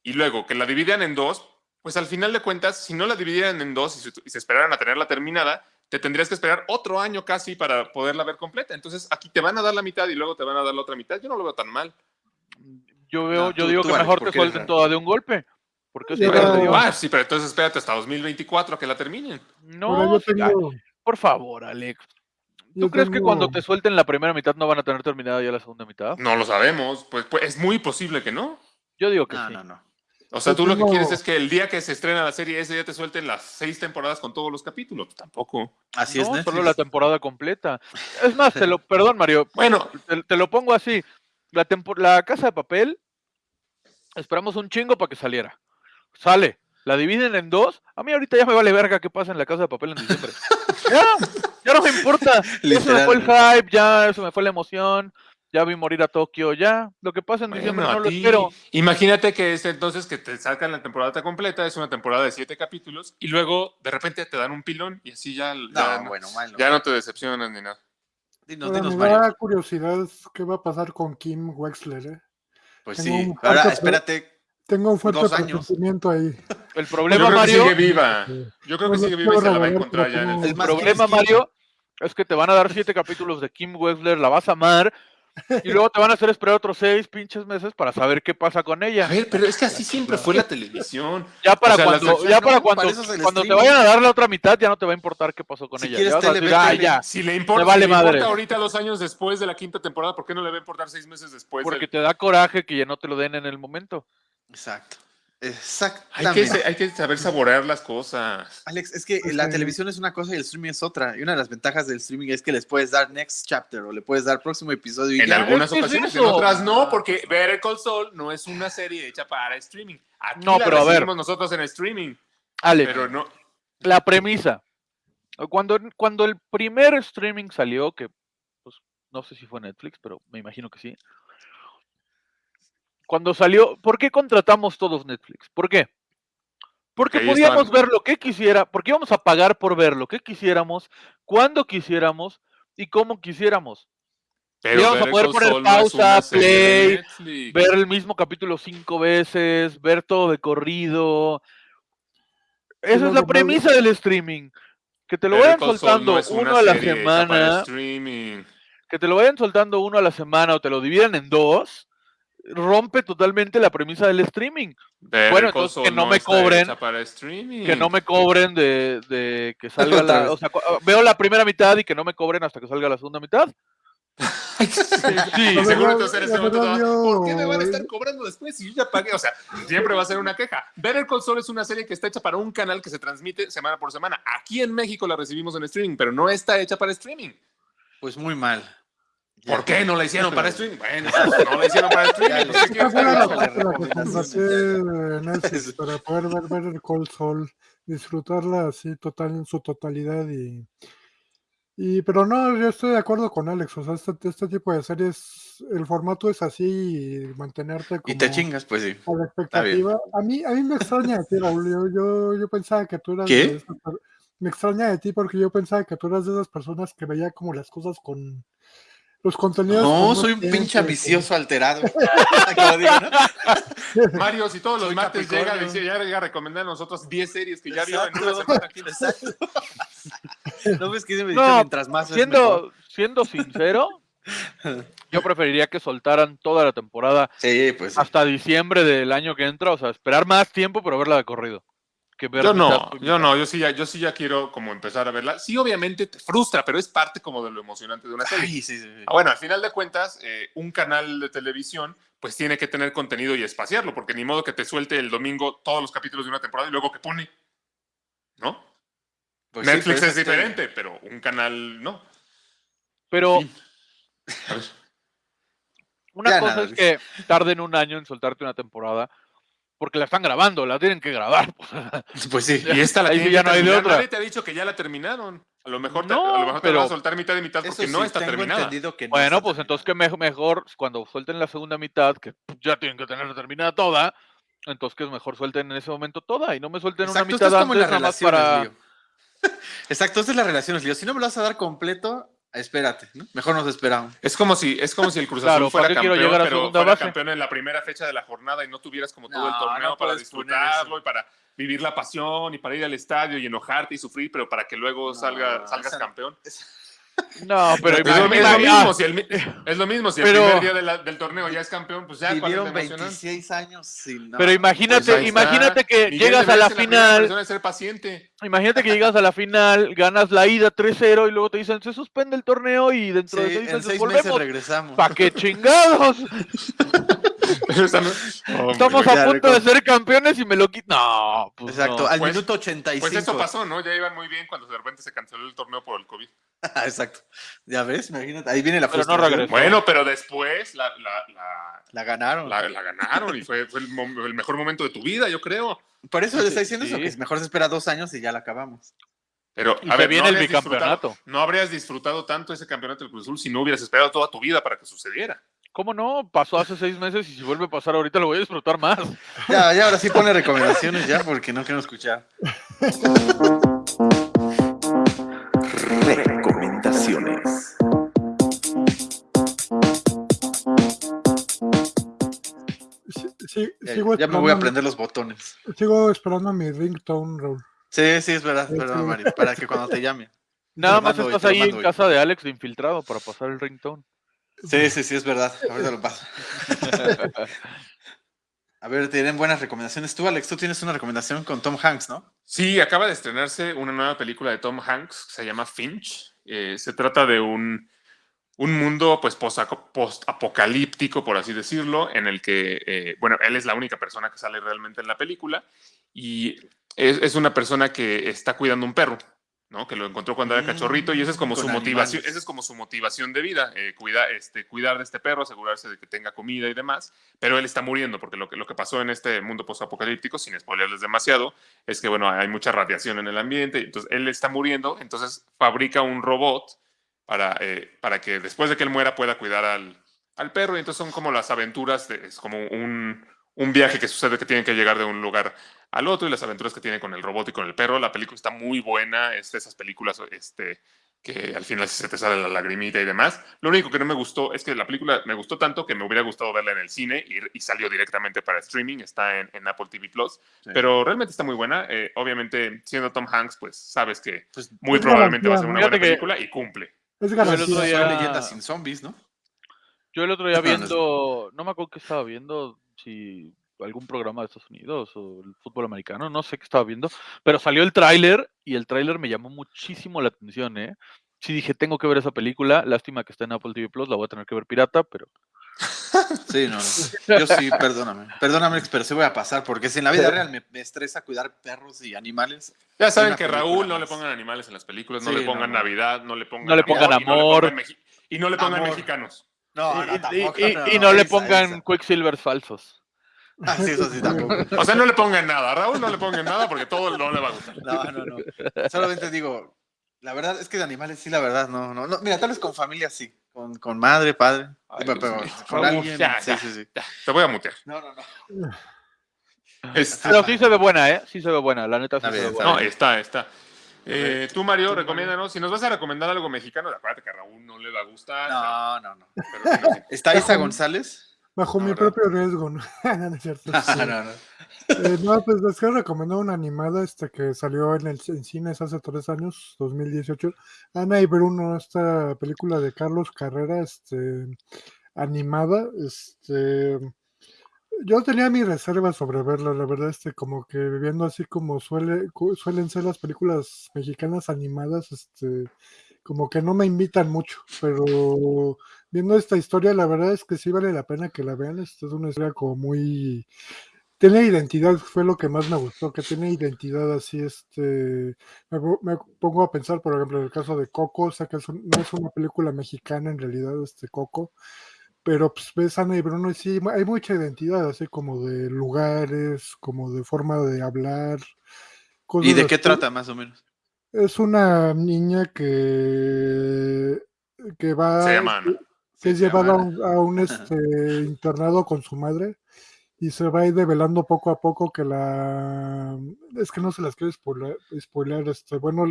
Y luego que la dividan en dos, pues al final de cuentas, si no la dividieran en dos y se, y se esperaran a tenerla terminada, te tendrías que esperar otro año casi para poderla ver completa. Entonces aquí te van a dar la mitad y luego te van a dar la otra mitad. Yo no lo veo tan mal. Yo veo, No, yo tú- digo tú, que mejor te suelten toda de un golpe. Porque digo. Ah, sí, pero entonces espérate hasta 2024 a que la terminen. No, yo tengo, por favor, Alex. ¿Tú yo crees que cuando te suelten la primera mitad no van a tener terminada ya la segunda mitad? No lo sabemos. Pues, pues es muy posible que no. Yo digo que No, sí. no, no. O sea, Yo tú lo que quieres es que el día que se estrena la serie, ese día te suelten las seis temporadas con todos los capítulos. Pues tampoco. Así no, es, Netflix. solo la temporada completa. Es más, te lo, perdón, Mario, Bueno, te, te lo pongo así. La, tempo- la casa de papel, esperamos un chingo para que saliera. Sale, la dividen en dos. A mí ahorita ya me vale verga qué pasa en la casa de papel en diciembre. ya, ya no me importa. Ya se me fue el hype, ya se me fue la emoción. Ya vi morir a Tokio, ya. Lo que pasa en diciembre bueno, no a lo espero. Imagínate que es entonces que te sacan la temporada completa, es una temporada de siete capítulos, y luego de repente te dan un pilón y así ya, ya, No, no, bueno, malo. ya no te decepcionan ni nada. Dinos, dinos, me da curiosidad qué va a pasar con Kim Wexler. ¿eh? Pues tengo sí. Ahora, espérate. Tengo un fuerte presentimiento ahí. El Yo problema, creo Mario, que sigue viva. Yo creo que sigue viva y se la va a encontrar ya en el el problema. Mario, es que te van a dar siete capítulos de Kim Wexler, la vas a amar, y luego te van a hacer esperar otros seis pinches meses para saber qué pasa con ella. A ver, pero es que así siempre fue la televisión. Ya para O sea, las cuando, ya para no, cuando, te vayan a dar la otra mitad, ya no te va a importar qué pasó con Si ella. quieres Ya vas a tele, decir, ve "Ah, tele". ya, Si le importa, vale si le importa ahorita dos años después de la quinta temporada, ¿por qué no le va a importar seis meses después? porque del- te da coraje que ya no te lo den en el momento. Exacto. hay, Exactamente. que, hay que saber saborear las cosas. Alex, es que Pues, la televisión es una cosa y el streaming es otra. Y una de las ventajas del streaming es que les puedes dar next chapter o le puedes dar próximo episodio. Y En ya. algunas ¿qué es ocasiones, en otras no, porque Better Call Saul no es una serie hecha para streaming. Aquí No, la pero a ver. nosotros en streaming, Ale, pero no. la premisa. Cuando, cuando el primer streaming salió, que pues, no sé si fue Netflix, pero me imagino que sí. Cuando salió, ¿por qué contratamos todos Netflix? ¿Por qué? Porque ahí podíamos ver lo que quisiera, porque íbamos a pagar por ver lo que quisiéramos, cuando quisiéramos y cómo quisiéramos. Pero vamos a poder poner pausa, play, Netflix. Ver el mismo capítulo cinco veces, ver todo de corrido. Esa es la premisa del streaming. Que te lo Better vayan Call soltando uno a la semana, que te lo vayan soltando uno a la semana o te lo dividen en dos, rompe totalmente la premisa del streaming. Better Bueno, entonces que Saul no me cobren, para streaming. Que no me cobren de, de que salga la. O sea, cu- veo la primera mitad y que no me cobren hasta que salga la segunda mitad. Sí, Y La seguro tú en ese momento ¿por qué me van a estar cobrando después si yo ya pagué? O sea, siempre va a ser una queja. Better Call Saul es una serie que está hecha para un canal que se transmite semana por semana. Aquí en México la recibimos en streaming, pero no está hecha para streaming. Pues muy mal. ¿Por qué no la hicieron para streaming? Bueno, pues, no la hicieron para streaming. pues, contraté Netflix para poder ver el Cold Soul, disfrutarla así total en su totalidad y y pero no, yo estoy de acuerdo con Alex, o sea, este, este tipo de series, el formato es así y mantenerte como Y te chingas, pues sí. a la expectativa. A mí, a mí me extraña de ti, Raúl. Yo, yo, yo pensaba que tú eras ¿Qué? de esas per- me extraña de ti porque yo pensaba que tú eras de esas personas que veía como las cosas con los contenidos. No, con soy un pinche ambicioso alterado. Digo, ¿no? Mario, si todos los Soy martes llega, Capricornio. dice, ya llega a recomendar a nosotros 10 series que ya vio en una semana aquí. Exacto. ¿No ves que me No, mientras más? Siendo, siendo sincero, yo preferiría que soltaran toda la temporada Sí, pues sí. hasta diciembre del año que entra, o sea, esperar más tiempo, pero verla de corrido. Que ver Yo no, yo no, yo sí, ya, yo sí ya quiero como empezar a verla. Sí, obviamente te frustra, pero es parte como de lo emocionante de una serie. Ay, sí, sí, sí. Ah, Bueno, al final de cuentas, eh, un canal de televisión pues tiene que tener contenido y espaciarlo, porque ni modo que te suelte el domingo todos los capítulos de una temporada y luego que pone. ¿No? Pues Netflix pero es que- diferente, pero un canal no. Pero una Ya cosa nada, es que tarden un año en soltarte una temporada, porque la están grabando, la tienen que grabar. pues. Pues sí. Y esta la Ahí tienen ya que no hay de otra. Nadie te ha dicho que ya la terminaron. A lo mejor te, No, a lo mejor te pero- van a soltar mitad y mitad porque no está terminada. entendido que no Bueno, está pues entonces que me- mejor cuando suelten la segunda mitad, que ya tienen que tenerla terminada toda, entonces que es mejor suelten en ese momento toda y no me suelten Exacto, una mitad es como en antes las nada más para... Lío. Exacto, esto es las relaciones, Lío. Si no me lo vas a dar completo, espérate, ¿no? Mejor nos esperamos. Es como si, es como si el Cruz Claro, Azul fuera ¿para qué quiero campeón, llegar a pero fuera base? campeón en la primera fecha de la jornada y no tuvieras como todo el torneo no para disfrutarlo y para vivir la pasión y para ir al estadio y enojarte y sufrir, pero para que luego No, salga, salgas esa- campeón. No, pero Es lo, imagina- es lo ah, mismo, si el, es lo mismo, si el Pero- primer día de la- del torneo ya es campeón, pues ya ¿cuál es Vivieron la emocionante? 26 años sin. Pero imagínate, Pues imagínate que Miguel llegas a la final, en ser paciente. imagínate que llegas a la final, ganas la ida 3-0 y luego te dicen se suspende el torneo y dentro de Sí, seis en meses seis meses volvemos. regresamos. ¿Para qué chingados? Estamos a punto de ser campeones y me lo quitan. No, pues Exacto, no. al Pues- minuto 85. Pues eso pasó, ¿no? Ya iban muy bien cuando de repente se canceló el torneo por el COVID. Exacto. Ya ves, imagínate. Ahí viene la Pero no frustración. regresó. Bueno, pero después la, la, la, La ganaron. la- la ganaron y fue, fue el, mejor momento de tu vida, yo creo. Por eso le está diciendo eso, que mejor se espera dos años y ya la acabamos. Pero, Y a ver, viene no el bicampeonato. no habrías disfrutado tanto ese campeonato del Cruz Azul si no hubieras esperado toda tu vida para que sucediera. ¿Cómo no? Pasó hace seis meses y si vuelve a pasar ahorita lo voy a disfrutar más. Ya, ya, ahora sí pone recomendaciones ya, porque no quiero escuchar. Recomendaciones. Sí, sí, Ya, sigo, ya me voy a aprender los botones. sigo esperando mi ringtone, Raúl. Sí, sí, es verdad, Sí, perdón, sí. Mari, para que cuando te llame. Nada Te más estás ahí en hoy. casa de Alex de infiltrado para pasar el ringtone. Sí, sí, sí, es verdad. Ahorita lo paso. A ver, tienen buenas recomendaciones. Tú, Alex, tú tienes una recomendación con Tom Hanks, ¿no? Sí, acaba de estrenarse una nueva película de Tom Hanks que se llama Finch. Eh, se trata de un, un mundo pues post-apocalíptico, por así decirlo, en el que, eh, bueno, él es la única persona que sale realmente en la película y es, es una persona que está cuidando un perro. ¿No? Que lo encontró cuando era cachorrito y esa es como su motivación, esa es como su motivación de vida, eh, cuida- este, cuidar de este perro, asegurarse de que tenga comida y demás, pero él está muriendo porque lo que, lo que pasó en este mundo postapocalíptico, sin spoilerles demasiado, es que bueno, hay mucha radiación en el ambiente, entonces él está muriendo, entonces fabrica un robot para, eh, para que después de que él muera pueda cuidar al, al perro y entonces son como las aventuras, de- es como un, un viaje que sucede que tienen que llegar de un lugar al otro y las aventuras que tiene con el robot y con el perro. La película está muy buena, es de esas películas este, que al final se te sale la lagrimita y demás. Lo único que no me gustó es que la película me gustó tanto que me hubiera gustado verla en el cine y, y salió directamente para streaming, está en, en Apple TV Plus, Sí. pero realmente está muy buena. Eh, obviamente, siendo Tom Hanks, pues sabes que Pues, muy probablemente va a ser una buena película y cumple. Es el garantía. otro día- leyenda sin zombies, ¿no? Yo el otro día viendo, no me acuerdo qué estaba viendo, si algún programa de Estados Unidos o el fútbol americano, no sé qué estaba viendo, pero salió el tráiler y el tráiler me llamó muchísimo la atención, ¿eh? Sí dije, tengo que ver esa película, lástima que está en Apple TV Plus, la voy a tener que ver pirata, pero Sí, no, no. Yo sí, perdóname. Perdóname, pero sí voy a pasar, porque si en la vida real me, me estresa cuidar perros y animales. Ya saben que Raúl no le pongan animales en las películas, no Sí, le pongan no. Navidad, no le pongan, No le pongan y no le amor. pongan y no le pongan Amor. mexicanos. No, y, no, y- tampoco. y- y no le esa, pongan esa. Quicksilvers falsos. Ah, sí, eso sí, tampoco. O sea, no le pongan nada. A Raúl no le pongan nada porque todo no le va a gustar. No, no, no. Solamente digo, la verdad es que de animales sí, la verdad, no, no. no. Mira, tal vez con familia sí. Con, con madre, padre. Ay, pero, con alguien. ya, sí, ya. sí, sí. Ya, te voy a mutear. No, no, no. Este, Pero sí se ve buena, ¿eh? Sí se ve buena, la neta sí Está se bien, ve buena. no, está, está. Eh, tú, Mario, recomiéndanos. Si nos vas a recomendar algo mexicano, acuérdate que a Raúl no le va a gustar. No, no, no. pero-. ¿Está Isa González? Bajo No, mi propio riesgo, ¿no? no, es cierto. sí. No, no, no. Eh, no, pues les quiero recomendar una animada este que salió en el en cines hace tres años, 2018. Ana y Bruno, esta película de Carlos Carrera, este animada, este yo tenía mis reservas sobre verla, la verdad, este, como que viendo así como suele, suelen ser las películas mexicanas animadas, este, como que no me invitan mucho, pero viendo esta historia, la verdad es que sí vale la pena que la vean. Esta es una historia como muy tiene identidad, fue lo que más me gustó, que tiene identidad así, este, me, me pongo a pensar, por ejemplo, en el caso de Coco, o sea, que es un- no es una película mexicana en realidad, este Coco, pero pues ves Ana y Bruno y sí, hay mucha identidad, así como de lugares, como de forma de hablar. ¿Y de qué así. trata más o menos? Es una niña que, que va, Se llama Ana. que es se llevada a un, a un, este, internado con su madre y se va a ir develando poco a poco que la es que no se las quiero spoiler, spoilear, este bueno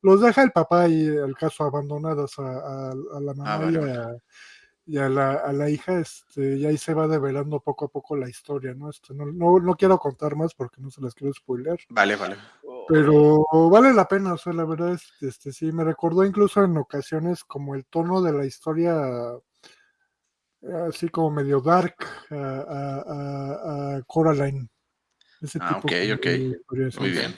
los deja el papá y el caso abandonadas a, a- a la mamá Ah, vale, y, a, y a la, a la hija este y ahí se va develando poco a poco la historia no este no, no, no quiero contar más porque no se las quiero spoilear Vale, vale. pero vale la pena, o sea, la verdad es que este, sí, me recordó incluso en ocasiones como el tono de la historia, así como medio dark, a, a- a- a Coraline. Ese Ah, tipo ok, ok. de historias, Muy bien.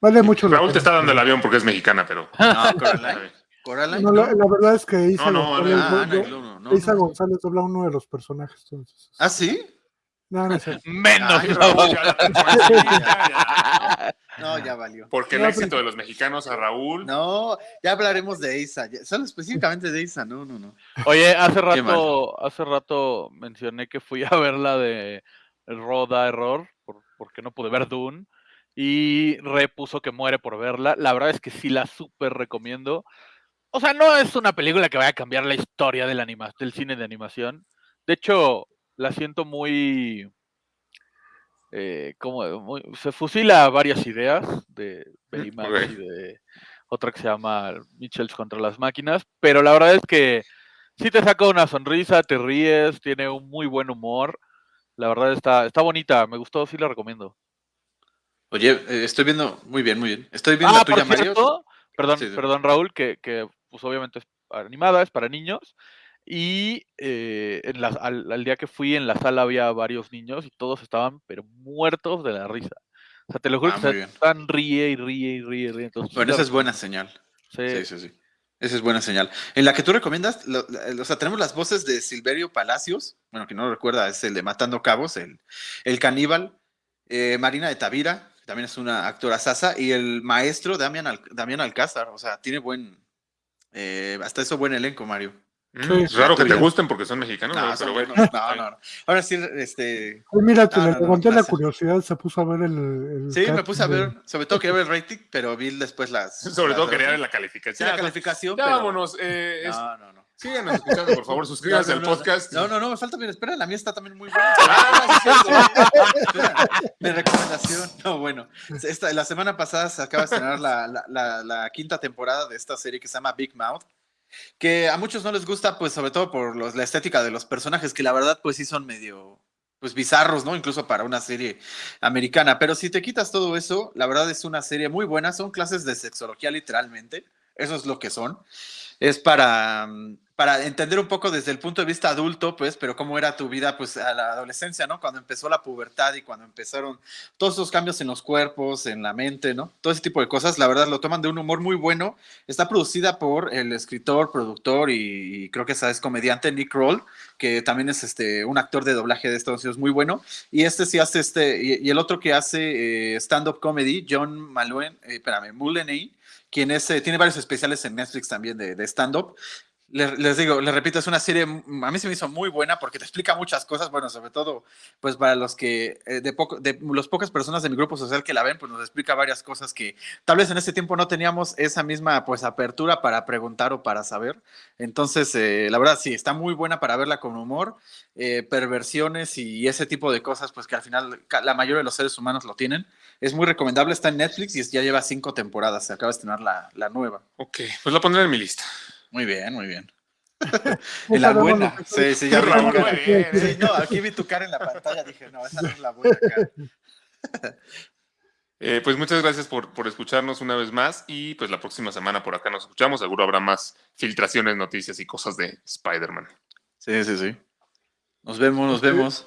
Vale mucho la Raúl te pena. está dando el avión porque es mexicana, pero. No, Coraline. Coraline. No, la, la verdad es que Isa No, no, González, Ah, do- Ana do- y Bruno, no, Isa no. González dobla uno de los personajes. Entonces, ¿Ah, sí? No, no sé. Menos. No, ya valió. Porque el éxito de los mexicanos a Raúl. No, ya hablaremos de Isa. Solo específicamente de Isa, no, no, no. Oye, hace rato, hace rato mencioné que fui a ver la de Roda Error, por- porque no pude ver Dune, y repuso que muere por verla. La verdad es que sí la súper recomiendo. O sea, no es una película que vaya a cambiar la historia del, anima- del cine de animación. De hecho, la siento muy... eh, como muy- se fusila varias ideas de Baymax y de otra que se llama Mitchells contra las máquinas, pero la verdad es que sí te saca una sonrisa, te ríes, tiene un muy buen humor. La verdad está, está bonita, me gustó, sí la recomiendo. Oye, eh, estoy viendo, muy bien, muy bien. Estoy viendo Ah, la tuya, Mario. perdón, Sí, sí. perdón Raúl, que, que pues obviamente es animada, es para niños. Y eh, en la- al, al día que fui en la sala había varios niños y todos estaban pero muertos de la risa. O sea, te lo juro Ah, que se están ríe y ríe y ríe y ríe. Entonces, la esa es buena señal. Sí. Sí, sí, sí. Esa es buena señal. En la que tú recomiendas, lo- la- o sea, tenemos las voces de Silverio Palacios, bueno, que no lo recuerda, es el de Matando Cabos, el, el caníbal, eh, Marina de Tavira, también es una actora sasa, y el maestro Damián, Al- Damián Alcázar, o sea, tiene buen, eh, hasta eso buen elenco, Mario. Mm, Sí. es raro que te gusten porque son mexicanos, No, pero bueno. no, no, no. Ahora sí, este, Ay, mira, te No, le no, la curiosidad, se puso a ver el. el sí, me puse a de- ver, sobre todo quería ver el rating, pero vi después las... Sobre las todo quería ver la calificación. Sí, la calificación, Ya pero- vámonos. eh, es- No, no, no. Síganos escuchando, por favor, suscríbanse No, al no, podcast. No, no, no, me falta bien. Espera, la mía está también muy buena. Ah, sí, Mi recomendación. No, bueno. Esta, la semana pasada se acaba de estrenar la, la- la- la quinta temporada de esta serie que se llama Big Mouth. Que a muchos no les gusta, pues sobre todo por los- la estética de los personajes, que la verdad, pues sí son medio pues bizarros, ¿no? Incluso para una serie americana. Pero si te quitas todo eso, la verdad es una serie muy buena. Son clases de sexología literalmente. Eso es lo que son. Es para, mm, para entender un poco desde el punto de vista adulto, pues, pero cómo era tu vida, pues, a la adolescencia, ¿no? Cuando empezó la pubertad y cuando empezaron todos esos cambios en los cuerpos, en la mente, ¿no? Todo ese tipo de cosas, la verdad, lo toman de un humor muy bueno. Está producida por el escritor, productor y, creo que es comediante Nick Kroll, que también es este, un actor de doblaje de Estados Unidos muy bueno. Y este sí hace este, y, el otro que hace eh, stand-up comedy, John Maluen, eh, espérame, quien es, eh, tiene varios especiales en Netflix también de stand-up. Les, les digo, les repito, es una serie, a mí se me hizo muy buena porque te explica muchas cosas, bueno, sobre todo, pues para los que, eh, de, poco, de las pocas personas de mi grupo social que la ven, pues nos explica varias cosas que tal vez en ese tiempo no teníamos esa misma, pues, apertura para preguntar o para saber. Entonces, eh, la verdad, sí, está muy buena para verla con humor, eh, perversiones y ese tipo de cosas, pues que al final la mayoría de los seres humanos lo tienen. Es muy recomendable, está en Netflix y ya lleva cinco temporadas, se acaba de estrenar la, la nueva. Ok, pues la pondré en mi lista. Muy bien, muy bien. En la buena. Sí, sí, ya bien. Sí, no, aquí vi tu cara en la pantalla, dije, no, esa no es la buena cara. Eh, pues muchas gracias por, por escucharnos una vez más y pues la próxima semana por acá nos escuchamos. Seguro habrá más filtraciones, noticias y cosas de Spider-Man. Sí, sí, sí. Nos vemos, nos vemos.